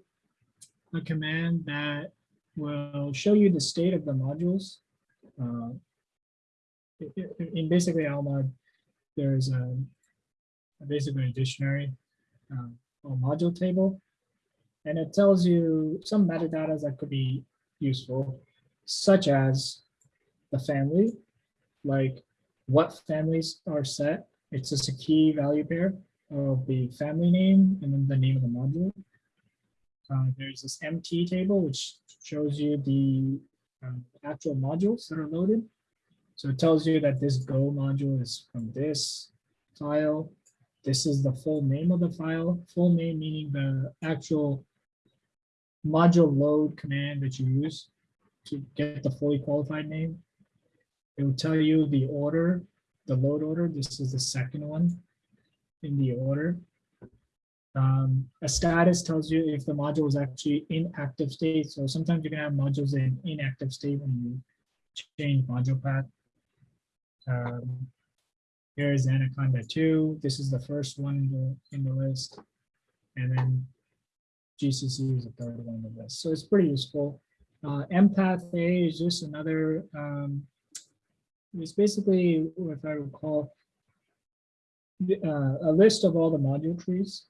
a command that will show you the state of the modules. Uh, in basically Lmod, there's a, basically a dictionary uh, or module table, and it tells you some metadata that could be useful, such as the family, like what families are set. It's just a key value pair of the family name and then the name of the module. Uh, there's this MT table, which shows you the um, actual modules that are loaded. So it tells you that this Go module is from this file. This is the full name of the file. Full name meaning the actual module load command that you use to get the fully qualified name. It will tell you the order, the load order. This is the second one in the order. Um, a status tells you if the module is actually in active state. So sometimes you can have modules in inactive state when you change module path. Um, here is Anaconda 2. This is the first one in the, in the list. And then GCC is the third one in the list. So it's pretty useful. Uh, empath A is just another, um, it's basically, if I recall, uh, a list of all the module trees.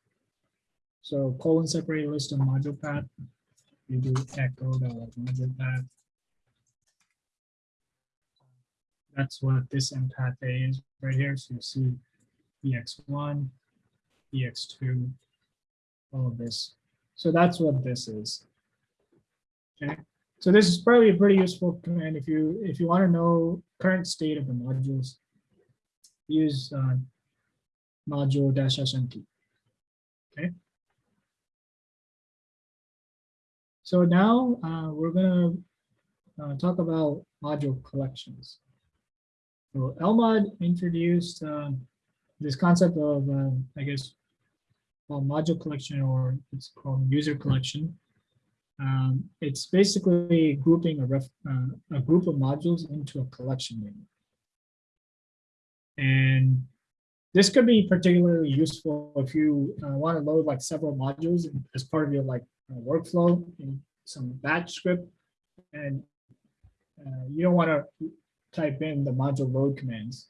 So colon separated list of module path. You do echo the module path. That's what this mpathA is right here. So you see EX1, EX2, all of this. So that's what this is. Okay. So this is probably a pretty useful command if you if you want to know current state of the modules. Use uh, module dash SMT. Okay. So now uh, we're going to uh, talk about module collections. So Lmod introduced uh, this concept of, uh, I guess, well, module collection or it's called user collection. Um, it's basically grouping a, ref, uh, a group of modules into a collection name. And this could be particularly useful if you uh, want to load like several modules as part of your like workflow. And some batch script and uh, you don't want to type in the module load commands.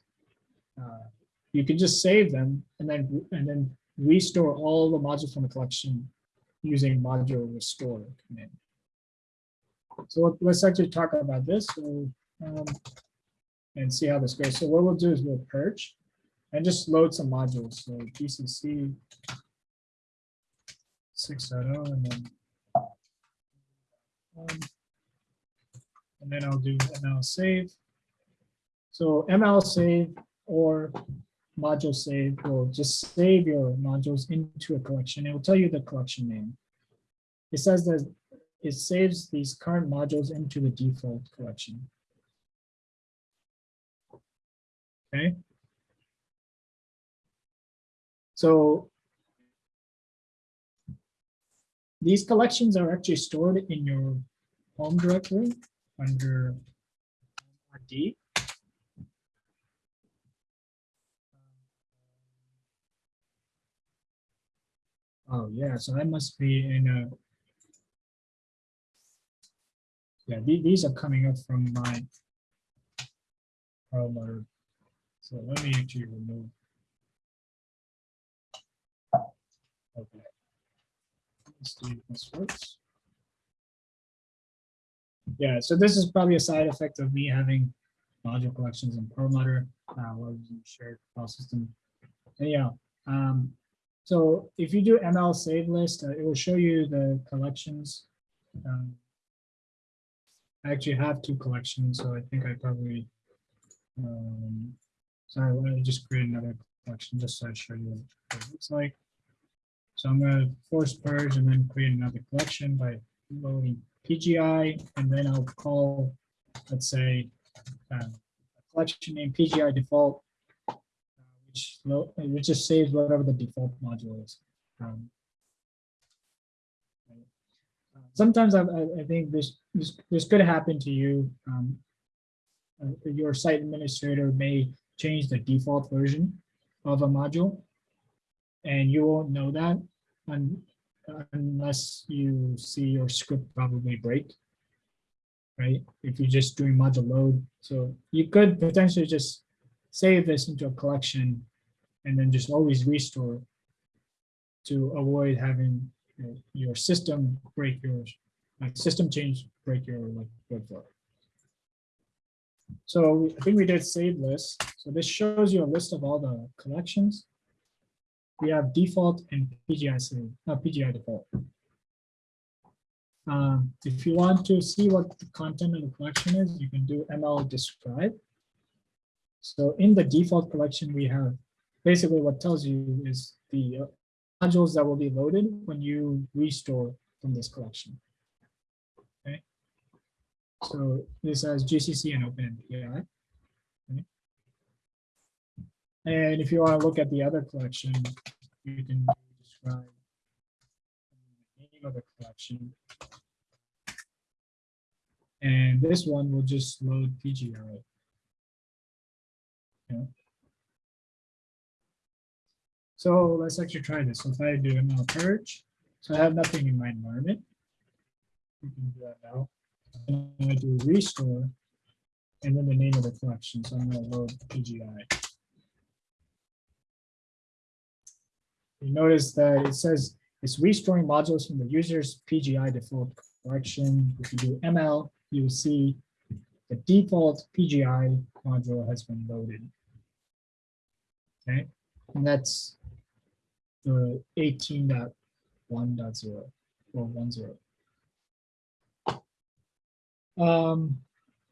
Uh, You can just save them and then, and then restore all the modules from the collection using module restore command. So let- let's actually talk about this. So, um, and see how this goes. So what we'll do is we'll purge and just load some modules. So GCC 6.0 and then um, and then I'll do ML save. So ML save or module save will just save your modules into a collection. It will tell you the collection name. It says that it saves these current modules into the default collection. Okay. So these collections are actually stored in your home directory under RD. Oh, yeah, so that must be in a. Yeah, the- these are coming up from my. Perlmutter. So let me actually remove. Okay. Let's this works. Yeah, so this is probably a side effect of me having module collections in Perlmutter, uh, while using shared file system. Anyhow, um, so if you do ML save list, uh, it will show you the collections. Um, I actually have two collections, so I think I probably, um, sorry, me just create another collection just so I show you what it looks like. So I'm gonna force purge and then create another collection by loading PGI, and then I'll call, let's say, um, a collection name PGI default, uh, which, which just saves whatever the default module is. Um, uh, Sometimes I, I I think this, this, this could happen to you. um, uh, Your site administrator may change the default version of a module. And you won't know that un- unless you see your script probably break. Right, if you're just doing module load, so you could potentially just save this into a collection and then just always restore to avoid having you know, your system break your, like system change, break your like workflow. So I think we did save list. So this shows you a list of all the collections. We have default and PGI uh, PGI default. Um, if you want to see what the content of the collection is, you can do ML describe. So in the default collection, we have basically what tells you is the uh, modules that will be loaded when you restore from this collection. Okay. So this has GCC and OpenMPI. And if you want to look at the other collection, you can describe the name of the collection. And this one will just load PGI. Okay. So let's actually try this. So if I do ML purge, so I have nothing in my environment. We can do that now. And I do restore, and then the name of the collection. So I'm going to load PGI. You notice that it says it's restoring modules from the user's PGI default collection. If you do ML, you will see the default PGI module has been loaded. Okay, and that's the 18.1.0 or 10. Um,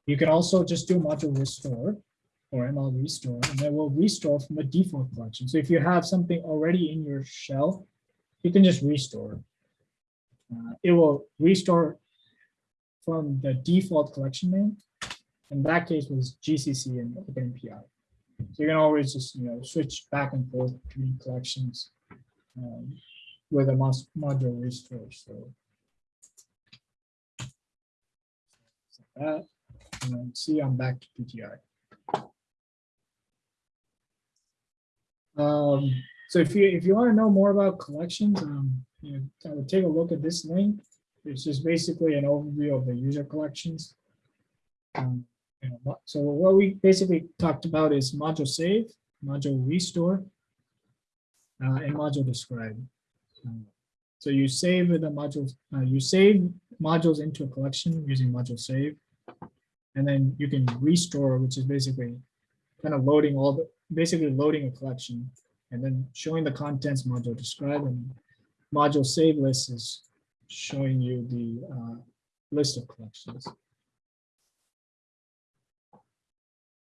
you can also just do module restore or ML restore, and then we'll restore from the default collection. So if you have something already in your shell, you can just restore. Uh, it will restore from the default collection name. In that case was GCC and OpenMPI. So you can always just, you know, switch back and forth between collections um, with a module restore. So that, and see, I'm back to PGI. Um, so if you if you want to know more about collections, um, you know, I would take a look at this link. It's just basically an overview of the user collections. Um, you know, So what we basically talked about is module save, module restore, uh, and module describe. Um, So you save the modules, uh, you save modules into a collection using module save. And then you can restore, which is basically kind of loading all the, basically loading a collection and then showing the contents module describe and module save list is showing you the uh, list of collections.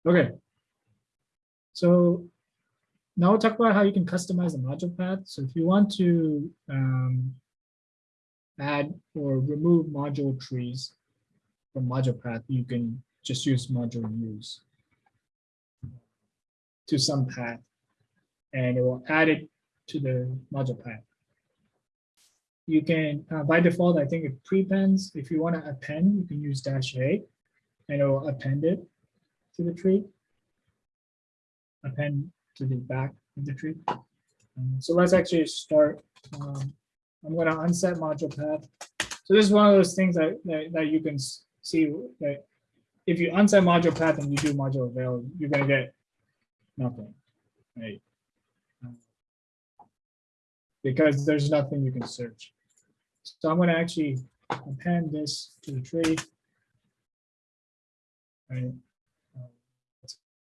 Okay. So now we'll talk about how you can customize the module path. So if you want to um, add or remove module trees from module path, you can just use module use to some path and it will add it to the module path. You can, uh, by default, I think it prepends. If you want to append, you can use dash A and it will append it to the tree. Append to the back of the tree. Um, So let's actually start. um, I'm gonna unset module path. So this is one of those things that, that, that you can see that if you unset module path and you do module avail, you're gonna get nothing, right? Because there's nothing you can search. So I'm gonna actually append this to the tree. Right?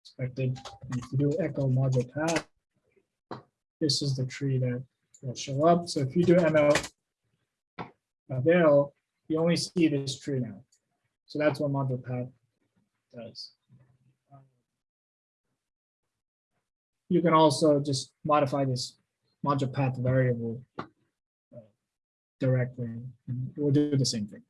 Expected, And if you do echo module path. This is the tree that will show up. So if you do ML avail, uh, you only see this tree now. So that's what module path does. You can also just modify this module path variable uh, directly, and we'll do the same thing.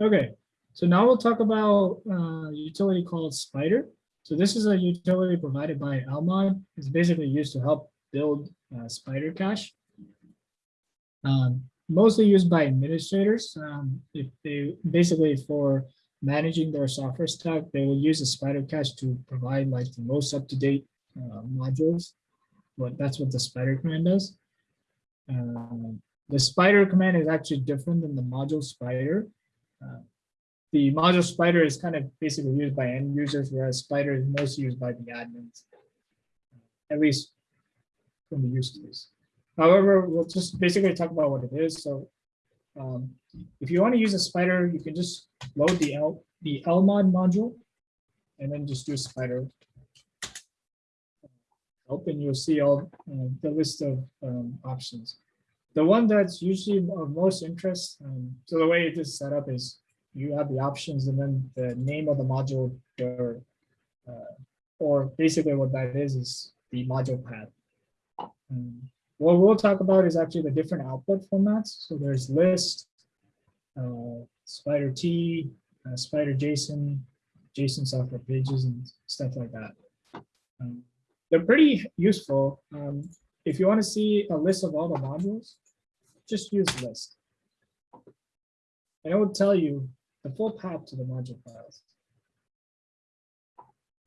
Okay, so now we'll talk about uh, utility called Spider. So this is a utility provided by Lmod. It's basically used to help build uh, Spider Cache. Um, mostly used by administrators. Um, if they basically for managing their software stack, they will use a Spider Cache to provide like the most up-to-date uh, modules. But that's what the Spider command does. Um, the Spider command is actually different than the module Spider. Uh, the module Spider is kind of basically used by end users, whereas Spider is mostly used by the admins. At least from the use case. However, we'll just basically talk about what it is. So um, if you want to use a spider, you can just load the L the LMOD module and then just do spider. Open, you'll see all uh, the list of um, options. The one that's usually of most interest, um, so the way it is set up is you have the options and then the name of the module or, uh, or basically what that is, is the module path. Um, what we'll talk about is actually the different output formats. So there's list, uh, spider T, uh, spider JSON, JSON software pages and stuff like that. Um, they're pretty useful. Um, if you want to see a list of all the modules, just use list. And it will tell you the full path to the module files.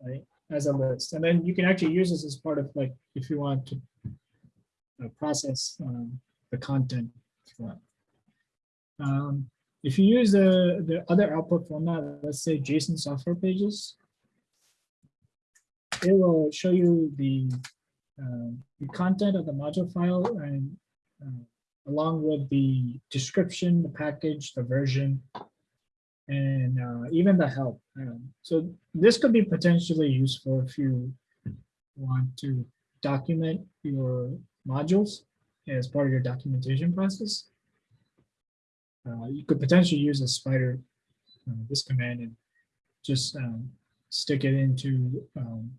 Right, as a list. And then you can actually use this as part of like, if you want to process um, the content. Um, if you use the, the other output format, let's say JSON software pages, it will show you the, um, the content of the module file and uh, along with the description, the package, the version, and uh, even the help. Um, so this could be potentially useful if you want to document your modules as part of your documentation process. Uh, you could potentially use a spider, uh, this command and just um, stick it into um,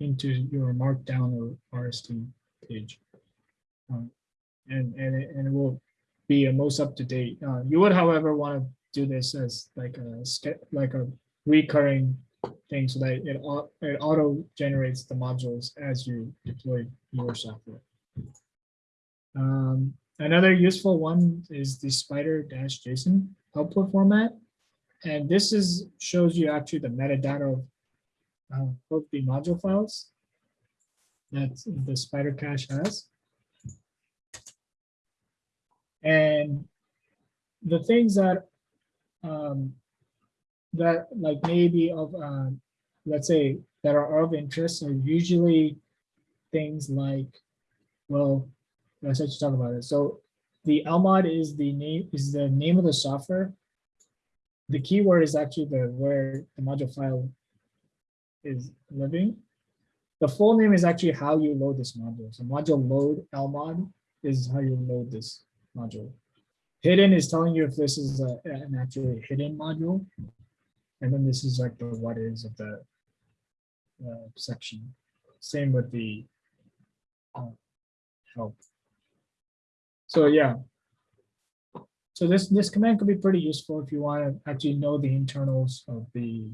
into your markdown or RST page. Um, and, and, it, and it will be a most up to date. Uh, you would, however, want to do this as like a like a recurring thing so that it, it auto generates the modules as you deploy your software. Um, another useful one is the spider dash JSON output format. And this is shows you actually the metadata of, uh, of the module files that the spider cache has. And the things that, um, that like maybe of, uh, let's say, that are of interest are usually things like, well, let's just talk about it. So the LMOD is the name, is the name of the software. The keyword is actually the, where the module file is living. The full name is actually how you load this module. So module load LMOD is how you load this module. Hidden is telling you if this is a, an actually hidden module. And then this is like the what is of the uh, section. Same with the uh, help. So yeah. So this, this command could be pretty useful if you want to actually know the internals of the,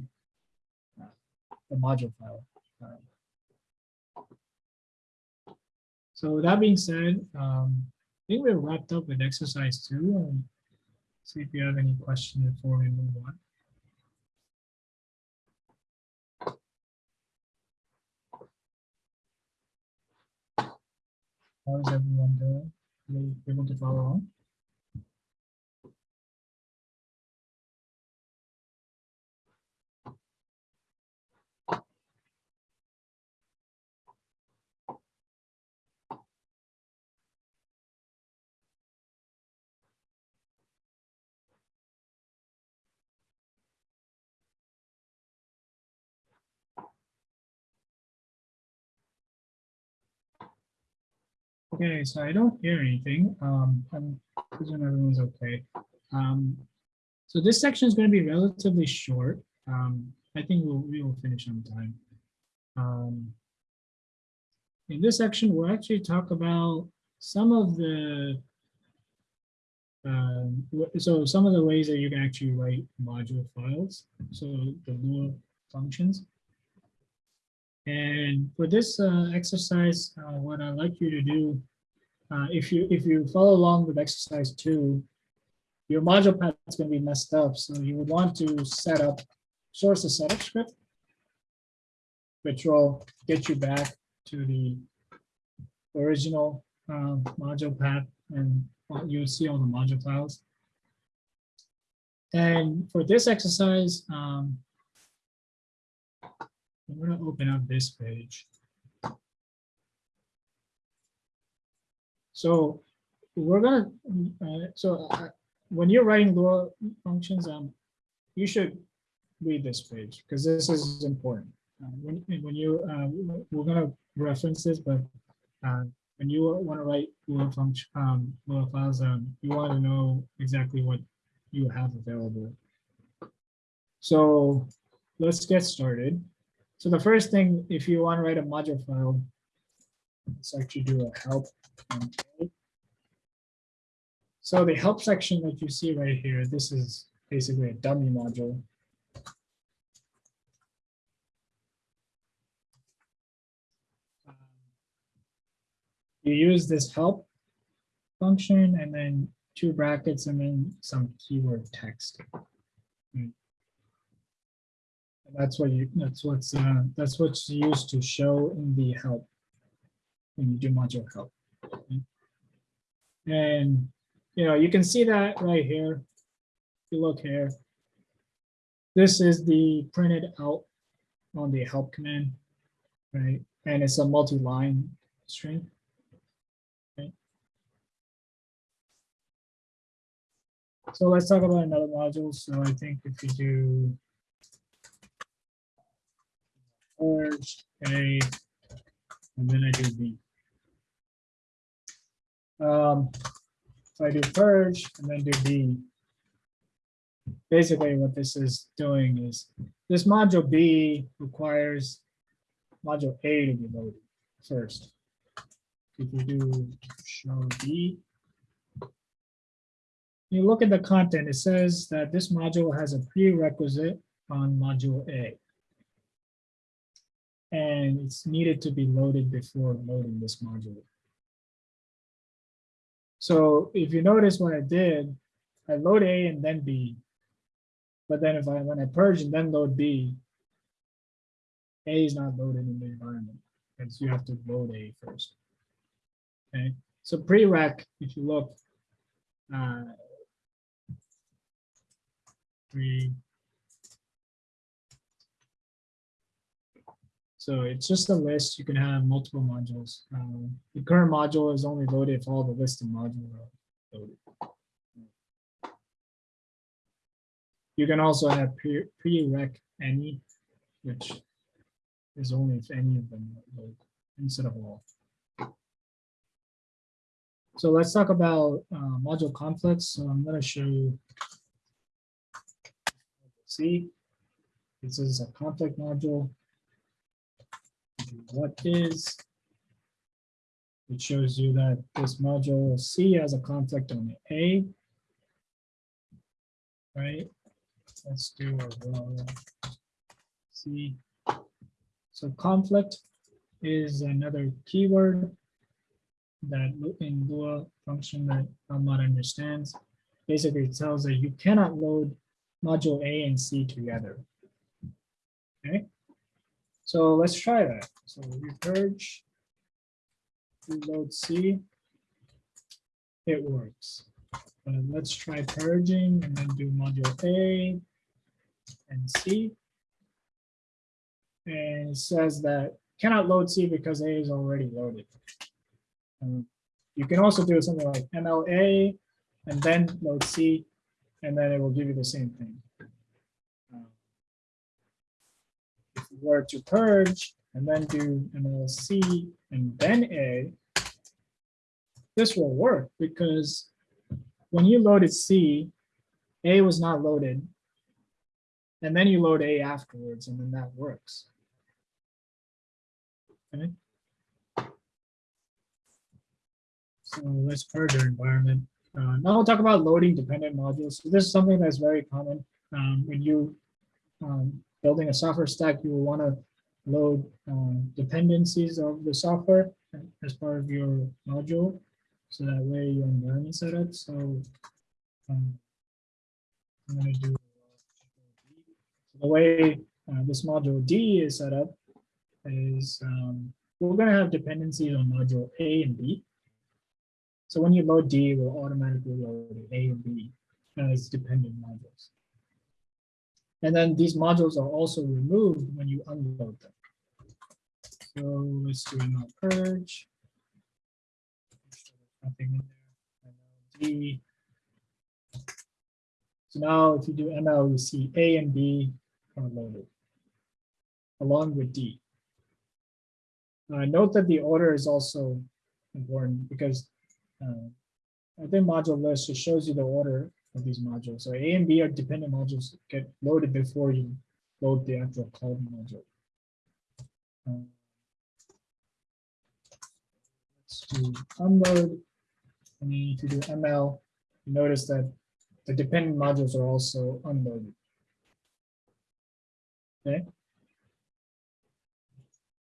uh, the module file. Uh, So that being said, um, I think we're wrapped up with exercise two. and See if you have any questions before we move on. How is everyone doing? Are you able to follow on? Okay, so I don't hear anything. Um, I'm presuming everyone's okay. Um, so this section is going to be relatively short. Um, I think we'll, we will finish on time. Um, in this section, we'll actually talk about some of the um, so some of the ways that you can actually write module files. So the Lua functions. And for this uh, exercise, uh, what I'd like you to do, uh, if you if you follow along with exercise two, your module path is going to be messed up. So you would want to set up source a setup script, which will get you back to the original uh, module path, and you'll see all the module files. And for this exercise, um, I'm going to open up this page. So we're gonna, uh, so uh, when you're writing Lua functions, um, you should read this page because this is important. Uh, when, when you, uh, we're gonna reference this, but uh, when you want to write Lua function, um, Lua files, um, you want to know exactly what you have available. So let's get started. So the first thing, if you want to write a module file, let's actually do a help. So the help section that you see right here, this is basically a dummy module. You use this help function and then two brackets and then some keyword text. That's what you, that's what's, uh, that's what's used to show in the help. When you do module help. okay? And, you know, you can see that right here. If you look here. This is the printed out on the help command, right? And it's a multi-line string. Okay. So let's talk about another module. So I think if you do purge A, and then I do B. Um, if I do purge and then do B, basically what this is doing is this module B requires module A to be loaded first. If you do show B, you look at the content, it says that this module has a prerequisite on module A. And it's needed to be loaded before loading this module. So if you notice what I did, I load A and then B. But then if I, when I purge and then load B, A is not loaded in the environment, because you have to load A first. Okay, so prereq, if you look, uh. So it's just a list. You can have multiple modules. Um, the current module is only loaded if all the listed modules are loaded. You can also have pre- prereq any, which is only if any of them loaded instead of all. So let's talk about uh, module conflicts. So I'm going to show you. See, this is a conflict module. What is? It shows you that this module C has a conflict on A. Right? Let's do a raw C. So conflict is another keyword that in Lua function that Lmod understands. Basically, it tells that you cannot load module A and C together. Okay, so let's try that. So we purge, we load C. It works. But let's try purging and then do module A and C. And it says that cannot load C because A is already loaded. Um, You can also do something like MLA and then load C, and then it will give you the same thing. Um, If you were to purge and then do MLC and then A, this will work because when you loaded C, A was not loaded. And then you load A afterwards, and then that works. Okay. So let's purge our environment. Uh, now we'll talk about loading dependent modules. So this is something that's very common. Um, when you um, building a software stack, you will want to load um, dependencies of the software as part of your module. So that way your environment setup. So um, I'm going to do the way uh, this module D is set up is um, we're going to have dependencies on module A and B. So when you load D, it will automatically load A and B as dependent modules. And then these modules are also removed when you unload them. So let's do ML purge. Nothing in there. So now if you do ML, you see A and B are loaded along with D. Uh, note that the order is also important because uh, I think module list just shows you the order of these modules. So A and B are dependent modules get loaded before you load the actual cloud module. Um, Let's unload. Then if you do ML, notice that the dependent modules are also unloaded. Okay.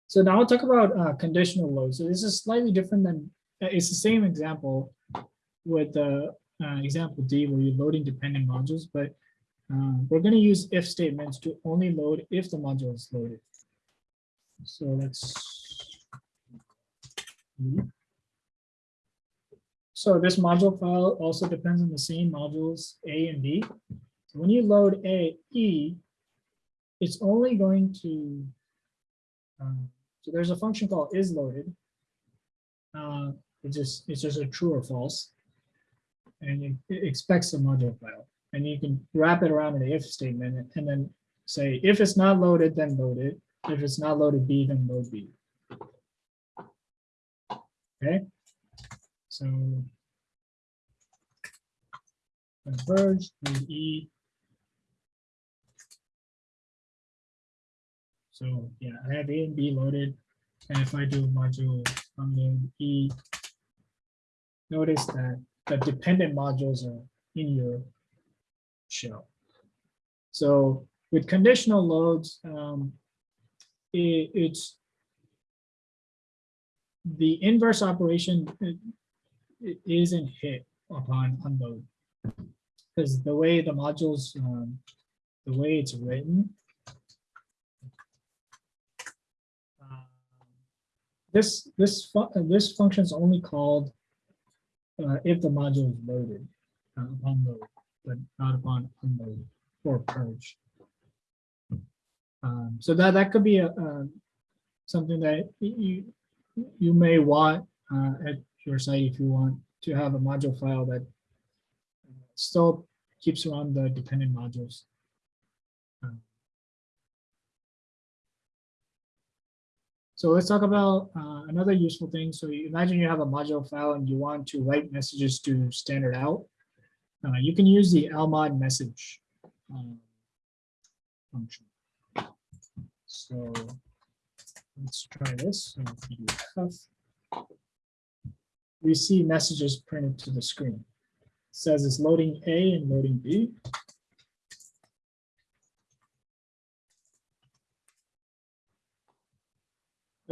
So now I'll talk about uh, conditional load. So this is slightly different than, uh, it's the same example with the uh, example D where you're loading dependent modules, but uh, we're going to use if statements to only load if the module is loaded. So let's. So this module file also depends on the same modules A and B. So when you load A, E, it's only going to, um, so there's a function called is loaded. Uh, It's just, it's just a true or false. And it it expects a module file. And you can wrap it around an if statement and then say, if it's not loaded, then load it. If it's not loaded B, then load B. Okay, so. Converge, read E. So, yeah, I have A and B loaded. And if I do module unload E, notice that the dependent modules are in your shell. So with conditional loads, um, i- it's the inverse operation i- i- isn't hit upon unload. Because the way the modules, um, the way it's written. um, This, this, fu- uh, this function is only called uh, if the module is loaded. uh, upon load, but not upon unload or purge. Um, so that, that could be a, a, something that you, you may want, uh, at your site if you want to have a module file that uh, still keeps around the dependent modules. Um, So let's talk about uh, another useful thing. So you imagine you have a module file and you want to write messages to standard out. Uh, you can use the lmod message um, function. So let's try this. So. We see messages printed to the screen. It says it's loading A and loading B.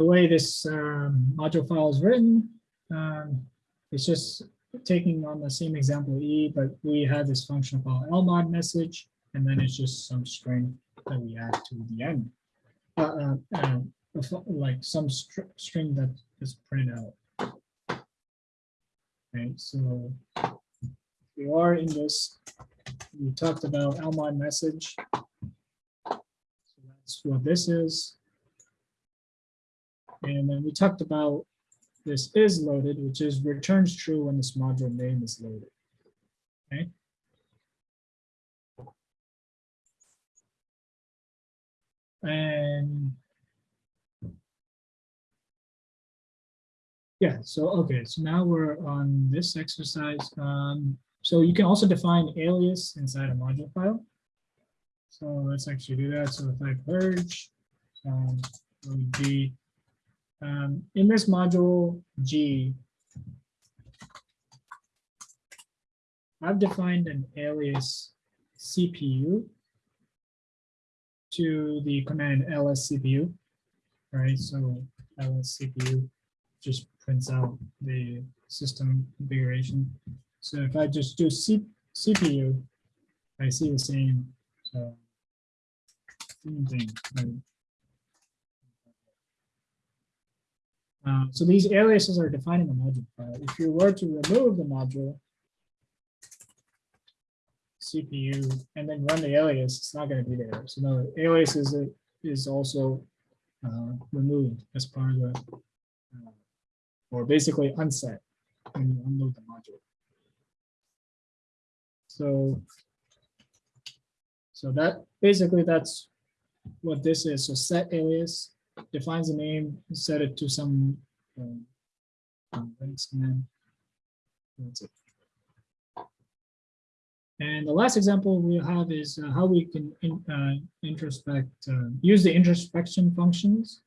the way this um, module file is written, um, it's just taking on the same example E, but we have this function called lmod message, and then it's just some string that we add to the end. Uh, uh, uh, like some str- string that is printed out. Okay, so we are in this, we talked about lmod message. So that's what this is. And then we talked about this is loaded, which is returns true when this module name is loaded. Okay. And yeah, so okay, so now we're on this exercise. Um, so you can also define alias inside a module file. So let's actually do that. So if I purge, um, would be um, in this module G, I've defined an alias CPU to the command ls CPU, right? So ls CPU just prints out the system configuration. So if I just do C CPU, I see the same, so same thing. right? Uh, so these aliases are defined in the module file. If you were to remove the module CPU and then run the alias, it's not going to be there. So the alias is, is also uh, removed as part of the, uh, or basically unset when you unload the module. So, so that, basically that's what this is. So set alias defines a name, set it to some um, um, Linux command. That's it. And the last example we have is uh, how we can in, uh, introspect, uh, use the introspection functions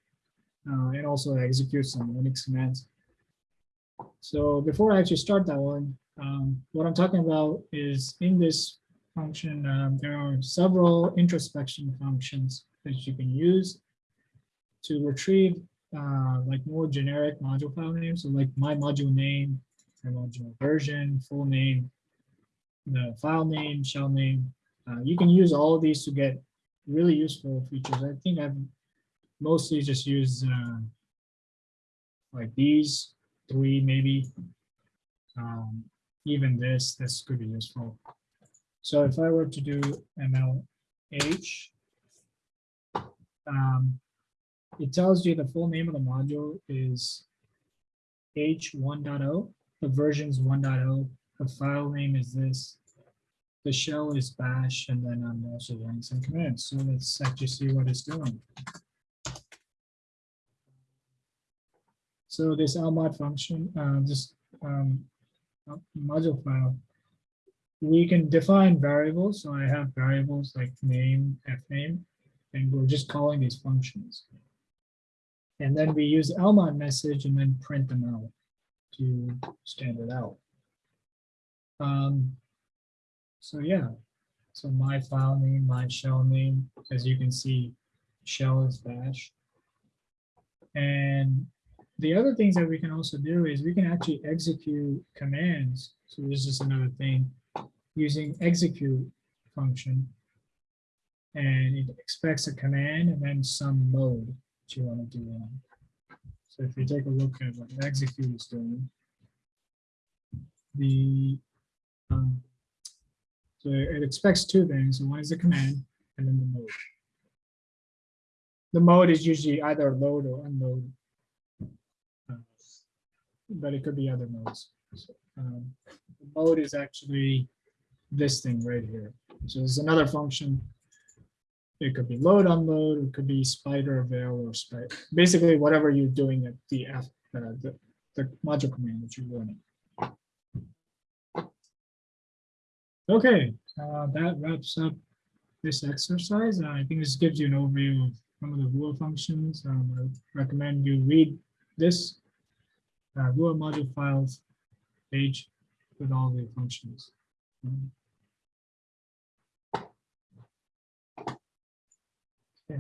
uh, and also execute some Linux commands. So before I actually start that one, um, what I'm talking about is in this function, um, there are several introspection functions that you can use to retrieve uh, like more generic module file names, so like my module name, my module version, full name, the file name, shell name. Uh, you can use all these to get really useful features. I think I've mostly just used uh, like these three, maybe. Um, even this, this could be useful. So if I were to do MLH, um, it tells you the full name of the module is H 1.0, the version's 1.0, the file name is this. The shell is bash, and then I'm also running some commands. So let's actually see what it's doing. So this lmod function, uh, this um, module file, we can define variables. So I have variables like name, fname, and we're just calling these functions. And then we use lmod message and then print them out to stand it out. Um, so yeah, so my file name, my shell name, as you can see, shell is bash. And the other things that we can also do is we can actually execute commands. So this is another thing using execute function. And it expects a command and then some mode that you want to do on. So if you take a look at what execute is doing, the um, So it expects two things. One is the command and then the mode. The mode is usually either load or unload. But it could be other modes. So, um, the Mode is actually this thing right here. So there's another function. It could be load, unload, it could be spider, avail, or spider. Basically, whatever you're doing at the uh, the, the module command that you're running. Okay, uh, that wraps up this exercise. Uh, I think this gives you an overview of some of the Lua functions. Um, I recommend you read this uh, Lua module files page with all the functions. Okay,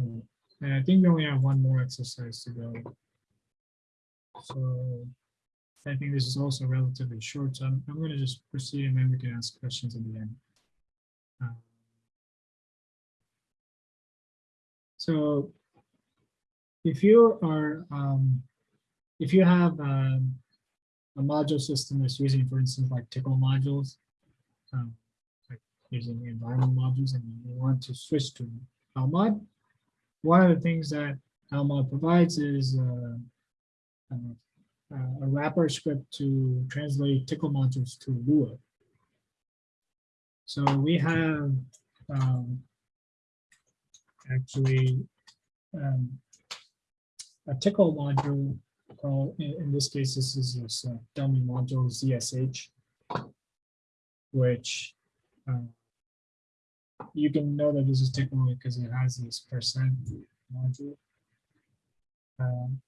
And I think we only have one more exercise to go. So I think this is also relatively short, so I'm, I'm going to just proceed and then we can ask questions at the end. Uh, So if you are, um, if you have um, a module system that's using, for instance, like Tcl modules, um, like using the environment modules, and you want to switch to LMOD, one of the things that LMOD provides is uh, uh, a wrapper script to translate Tcl modules to Lua. So we have um, actually um, a Tcl module in, in this case, this is this uh, dummy module ZSH, which uh, you can know that this is Tcl because it has this percent module. Um,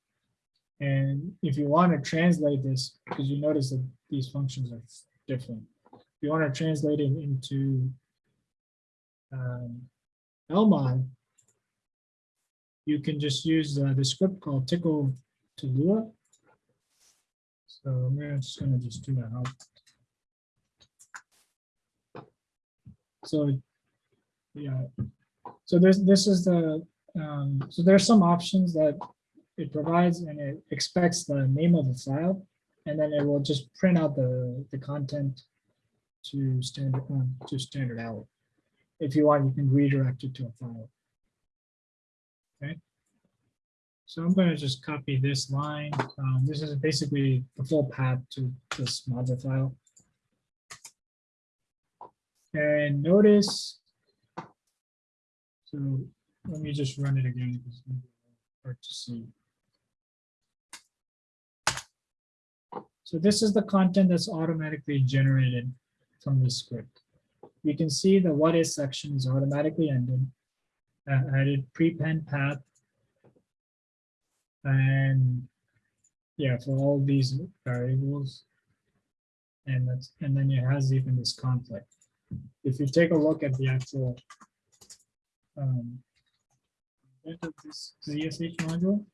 and if you want to translate this, because you notice that these functions are different, if you want to translate it into um, you can just use uh, the script called Tcl to do it. So I'm just gonna just do that out. So, yeah, so there's, this is the, um, so there's some options that it provides and it expects the name of the file. And then it will just print out the, the content to standard, um, to standard out. If you want, you can redirect it to a file. Okay. So I'm going to just copy this line. Um, this is basically the full path to this module file. And notice. So let me just run it again. because it's Hard to see. So this is the content that's automatically generated from the script. You can see the what is section is automatically ended. Added prepend path. And yeah, for all these variables. And that's, and then it has even this conflict. If you take a look at the actual um, this ZSH module,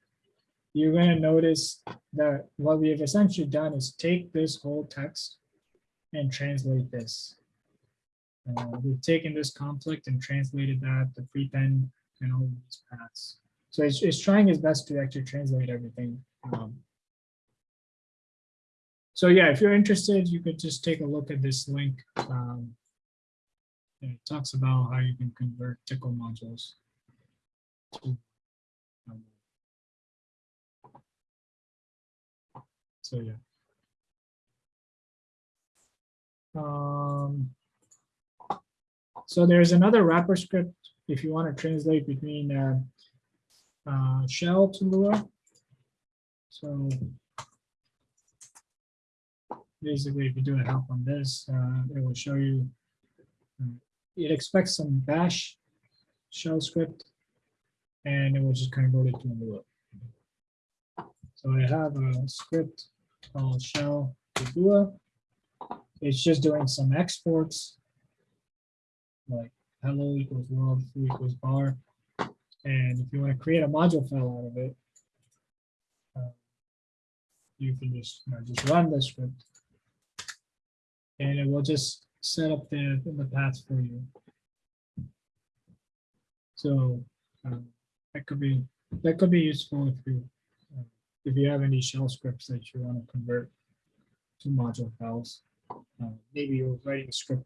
you're going to notice that what we have essentially done is take this whole text and translate this. Uh, we've taken this conflict and translated that, the prepend and all these paths. So it's, it's trying its best to actually translate everything. um. So yeah, if you're interested, you could just take a look at this link. um, It talks about how you can convert Tcl modules. to, um, So yeah. Um, so there's another wrapper script if you want to translate between uh, uh, shell to Lua. So basically, if you do a help on this, uh, it will show you. uh, It expects some bash shell script, and it will just convert it to Lua. So I have a script called shell to Lua. It's just doing some exports like hello equals world, equals bar. And if you want to create a module file out of it, uh, you can just, you know, just run the script. And it will just set up the, the path for you. So um, that could be, that could be useful if you, uh, if you have any shell scripts that you want to convert to module files. Uh, Maybe you're writing a script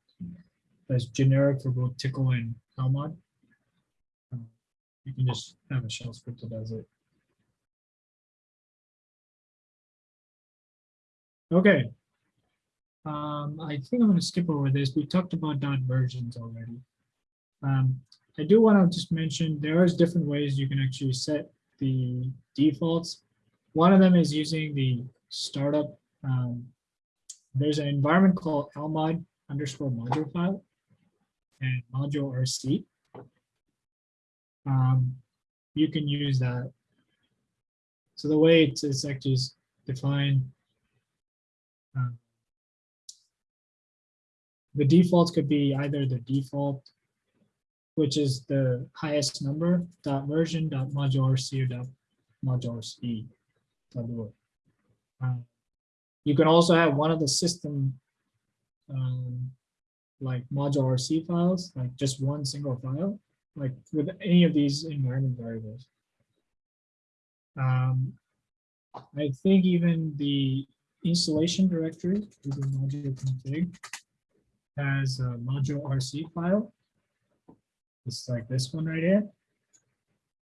that's generic for both Tcl and Lmod. You can just have a shell script that does it. Okay. Um, I think I'm gonna skip over this. We talked about dot versions already. Um, I do want to just mention there is different ways you can actually set the defaults. One of them is using the startup. Um, there's an environment called lmod underscore module file and module RC. Um, you can use that. So the way it's, it's actually defined. um, the defaults could be either the default which is the highest number, dot version, dot module RC, or dot module lua. Um, You can also have one of the system, um, like module RC files, like just one single file, like with any of these environment variables. Um, I think even the installation directory, Google module config, has a module RC file. It's like this one right here.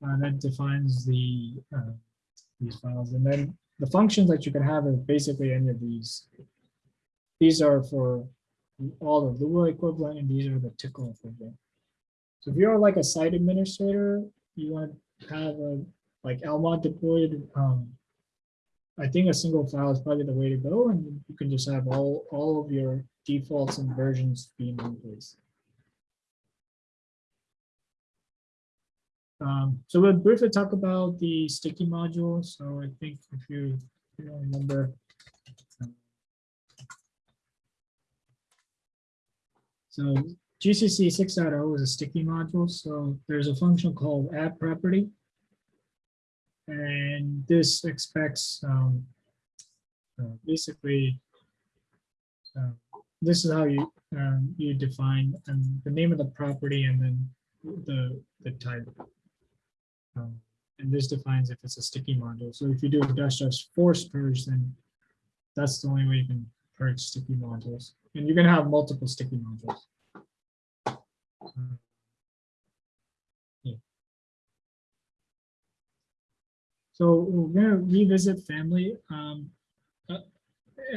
Uh, that defines the uh, these files, and then the functions that you can have are basically any of these. These are for all the Lua equivalent, and these are the Tcl equivalent. So if you're like a site administrator, you want to have a like Lmod deployed. Um, I think a single file is probably the way to go, and you can just have all all of your defaults and versions be in one place. Um, so we'll briefly talk about the sticky module. So I think if you, if you remember. um, So GCC 6.0 is a sticky module. So there's a function called add property. And this expects um, uh, basically uh, this is how you um, you define um, the name of the property and then the the type. Um, and this defines if it's a sticky module. So if you do a dash dash force purge, then that's the only way you can purge sticky modules. And you're gonna have multiple sticky modules. So we're gonna revisit family. Um, uh,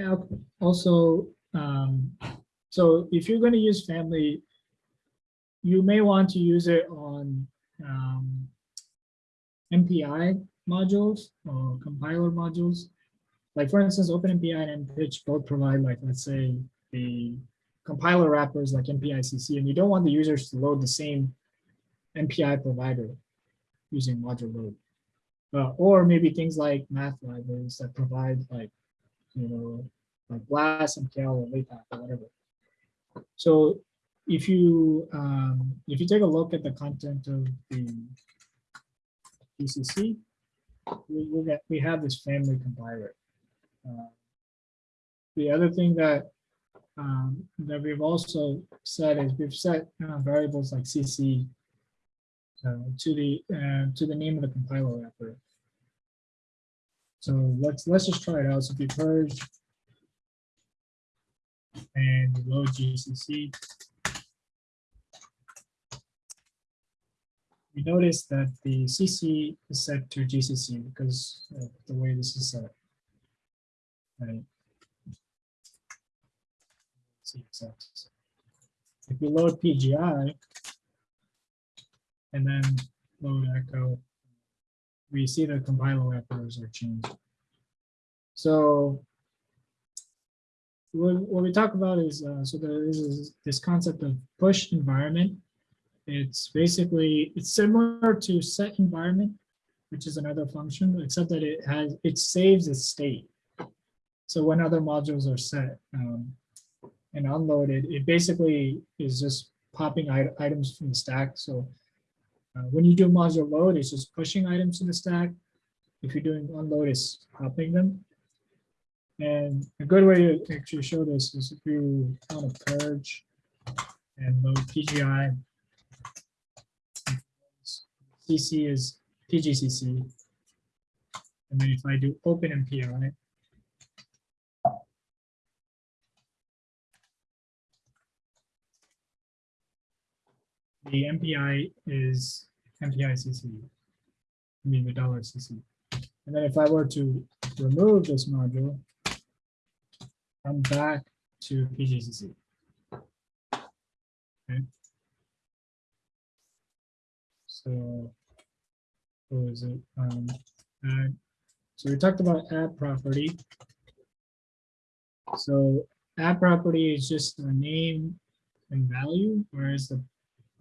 uh, also, um, so if you're gonna use family, you may want to use it on um, MPI modules or compiler modules. Like for instance, OpenMPI and MPICH both provide like, let's say the compiler wrappers like MPICC, and you don't want the users to load the same MPI provider using module load. Uh, or maybe things like math libraries that provide like, you know, like BLAS, MKL, or LAPACK or whatever. So if you um, if you take a look at the content of the PCC, we, we get we have this family compiler. Uh, the other thing that um, that we've also set is we've set variables like CC uh, to the uh, to the name of the compiler wrapper. So let's let's just try it out. So if you purge and load GCC, we notice that the CC is set to GCC because of the way this is set. Right. CSS. If you load PGI and then load echo, we see the compiler wrappers are changed. So what, we talk about is, uh, so there is this concept of push environment. It's basically, it's similar to set environment, which is another function, except that it has, it saves a state. So when other modules are set um, and unloaded, it basically is just popping items from the stack. So uh, when you do module load, it's just pushing items to the stack. If you're doing unload, it's popping them. And a good way to actually show this is if you want to purge and load PGI. CC is PGCC. And then if I do open MPI. The MPI is MPI CC. I mean the dollar CC. And then if I were to remove this module, I'm back to PGCC. Okay. So what was it? Um, add- so we talked about add property. So add property is just a name and value, whereas the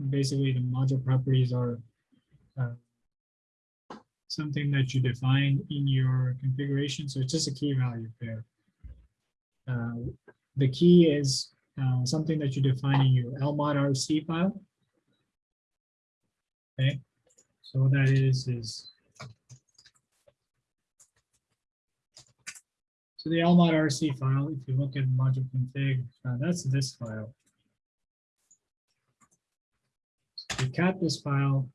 basically the module properties are uh, something that you define in your configuration. So it's just a key value pair. Uh, the key is uh, something that you define in your LMOD RC file. Okay, so what that is is so the LMOD RC file, if you look at module config, uh, that's this file. We cat this file.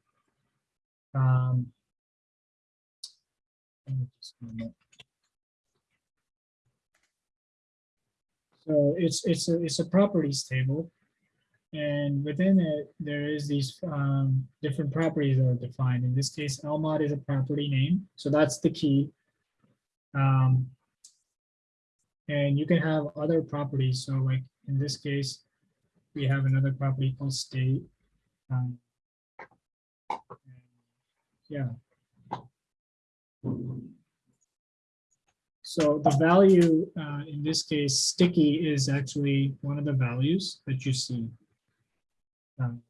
Um. So it's, it's, a it's a properties table. And within it, there is these um, different properties that are defined. In this case, LMOD is a property name, so that's the key. Um, and you can have other properties. So like in this case, we have another property called state. Um, Yeah. So the value, uh, in this case, sticky is actually one of the values that you see. Um,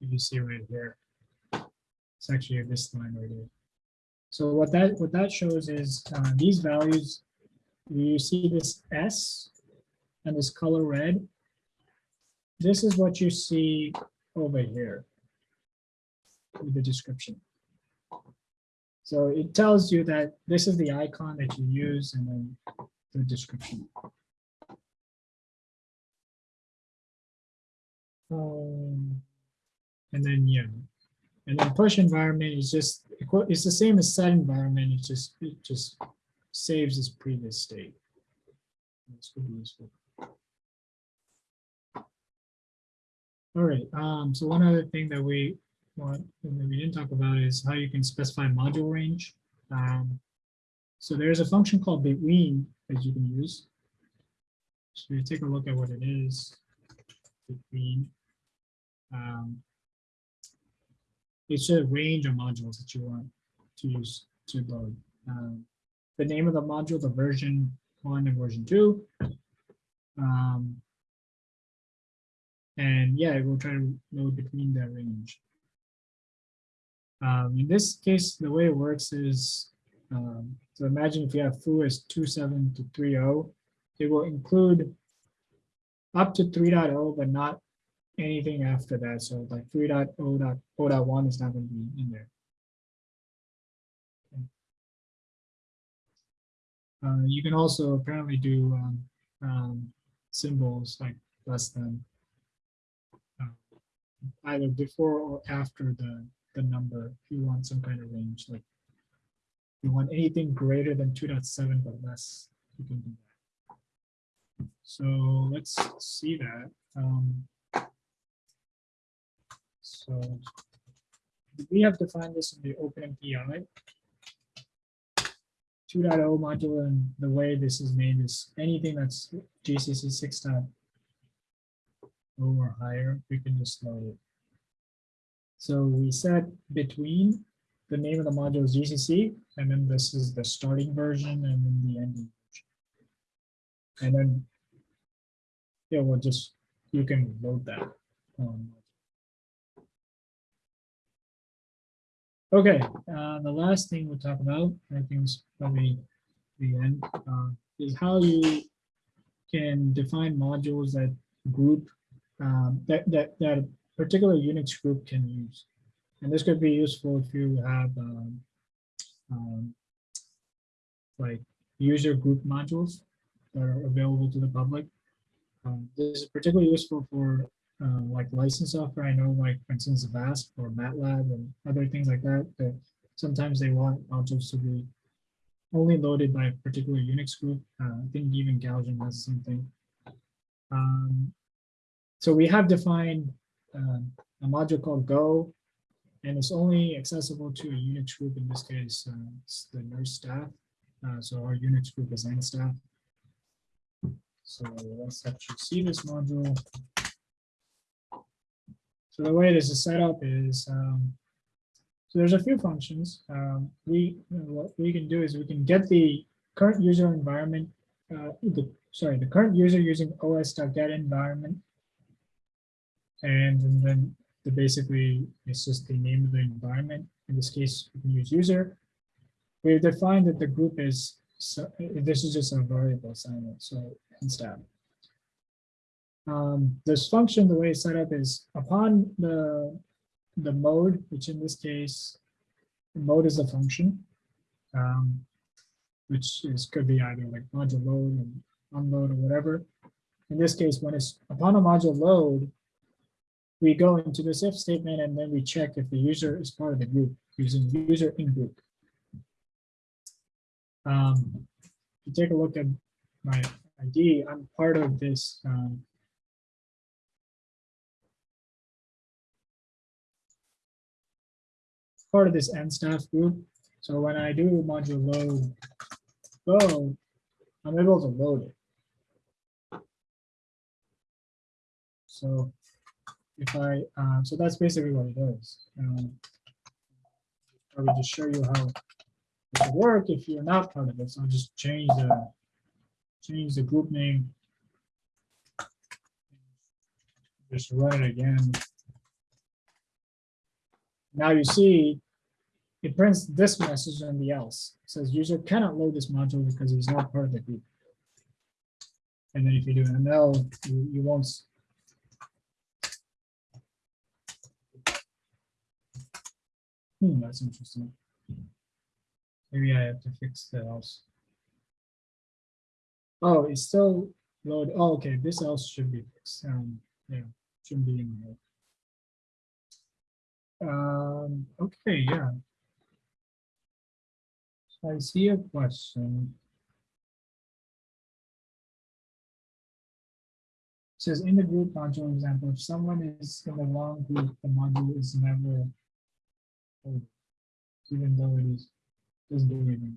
You see right here. It's actually this line right here. So what that, what that shows is, uh, these values, you see this S and this color red. This is what you see over here with the description. So it tells you that this is the icon that you use and then the description. Um, and then, yeah, and then push environment is just, it's the same as set environment, it just, it just saves its previous state. This could be useful. All right, um, so one other thing that we want, that we didn't talk about is how you can specify module range. Um, so there's a function called between that you can use. So you take a look at what it is. Between. Um, it's a range of modules that you want to use to load. Um, the name of the module, the version one and version two. Um, and yeah, it will try to load between that range. Um, in this case, the way it works is, um, so imagine if you have foo as 27 to 3.0, it will include up to 3.0, but not anything after that. So like 3.0.0.1 is not going to be in there. Uh, you can also apparently do um, um, symbols like less than either before or after the the number if you want some kind of range like you want anything greater than 2.7 but less you can do that. So let's see that um so we have defined this in the OpenMPI 2.0 module and the way this is made is anything that's GCC 6.0 or higher we can just load it so we set between the name of the module is GCC, and then this is the starting version and then the ending. version. And then, yeah, we'll just, you can load that. um, Okay, uh, the last thing we'll talk about, I think probably the end, uh, is how you can define modules that group, um, that, that, that a particular Unix group can use. And this could be useful if you have, um, um, like user group modules that are available to the public. Um, this is particularly useful for uh, like license software. I know like, for instance, VASP or MATLAB and other things like that, that sometimes they want modules to be only loaded by a particular Unix group. Uh, I think even Gaussian has something. Um, so we have defined um, a module called Go, and it's only accessible to a Unix group. In this case, uh, it's the NERSC staff. Uh, so our Unix group is N staff. So let's actually see this module. So the way this is set up is, um, so there's a few functions. Um, we, what we can do is we can get the current user environment, uh, the, sorry, the current user using os.get environment. And then the basically, it's just the name of the environment. In this case, we can use user. We've defined that the group is, so this is just a variable assignment, so instead. Um, this function, the way it's set up is upon the, the mode, which in this case, mode is a function. Um, which is, could be either like module load and unload or whatever. In this case, when it's upon a module load, we go into this if statement and then we check if the user is part of the group using user in group. Um, if you take a look at my ID, I'm part of this. Um, part of this N staff group. So when I do module load go, I'm able to load it. So if I, uh, so that's basically what it is. Um, I will just show you how it will work if you're not part of it. So I'll just change the change the group name. Just run it again. Now you see it prints this message and the else. It says user cannot load this module because he's not part of the group. And then if you do an ML, you, you won't. Hmm, that's interesting. Maybe I have to fix the else. Oh, it's still load. Oh, okay. This else should be fixed. Um, yeah, shouldn't be in here. Um, okay, yeah. So I see a question. Says in the group module example, if someone is in the wrong group, the module is never. Loaded, Even though it is, do anything.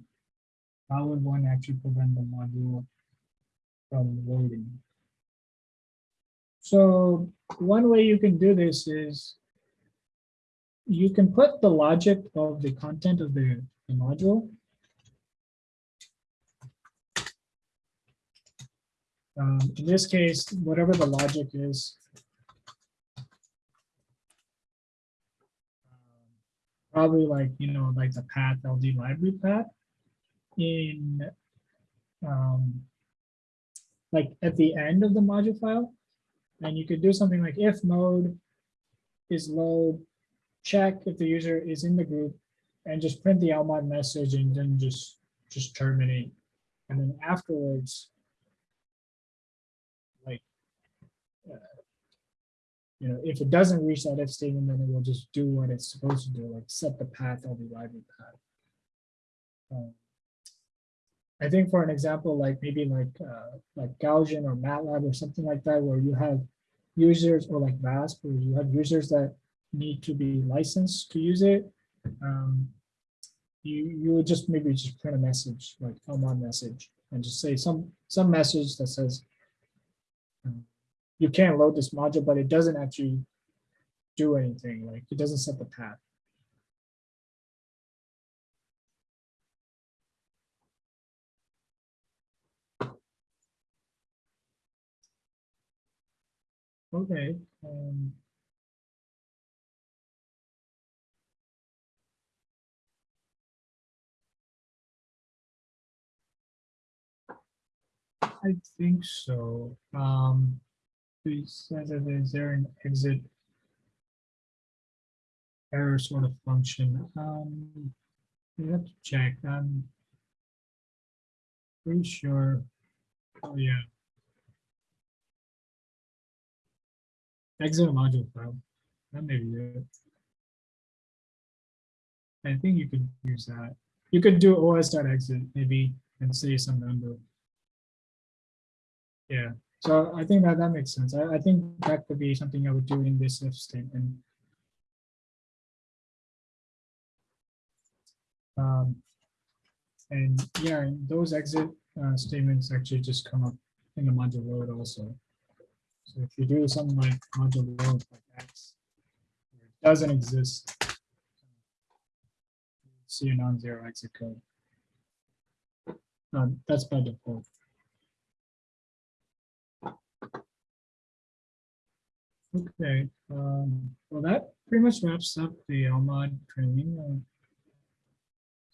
How would one actually prevent the module from loading? So one way you can do this is you can put the logic of the content of the, the module. Um, in this case, whatever the logic is. Probably like, you know, like the path LD library path in um, like at the end of the module file. And you could do something like if mode is load, check if the user is in the group and just print the LMOD message and then just, just terminate. And then afterwards, like, uh, you know, if it doesn't reach that if statement, then it will just do what it's supposed to do, like set the path of the library path. Um, I think for an example, like maybe like, uh, like Gaussian or MATLAB or something like that, where you have users or like VASP, where you have users that need to be licensed to use it. Um, you, you would just maybe just print a message, like LMOD message, and just say some, some message that says, you can't load this module, but it doesn't actually do anything, like it doesn't set the path. Okay. um, I think so. Um, says that is there an exit error sort of function? Um, we have to check. I'm pretty sure. Oh, yeah. Exit module file. That may be it. I think you could use that. You could do os.exit maybe and say some number. Yeah, so I think that that makes sense. I, I think that could be something I would do in this if statement. Um, and yeah, those exit uh, statements actually just come up in the module load also. So if you do something like module load like X, it doesn't exist, see a non-zero exit code. Um, that's by default. Okay, um, well, that pretty much wraps up the LMOD training. uh,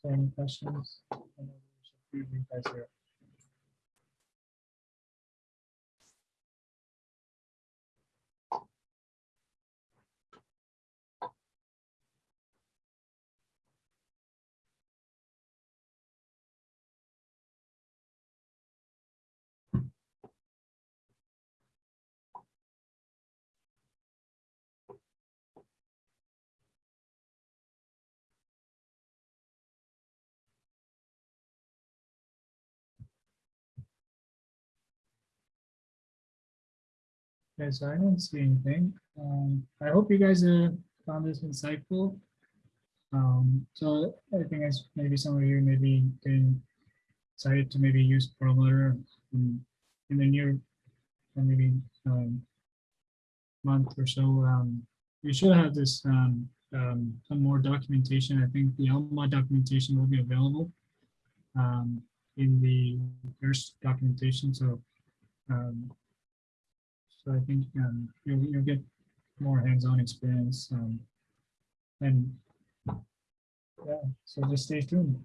so Any questions? Okay, so I don't see anything. Um, I hope you guys uh, found this insightful. Um, so I think as maybe some of you maybe getting excited to maybe use Perlmutter in, in the near, or maybe um, month or so. Um, you should have this um, um, some more documentation. I think the Lmod documentation will be available um, in the first documentation. So um, so I think um, you'll, you'll get more hands-on experience. Um, and yeah, so just stay tuned.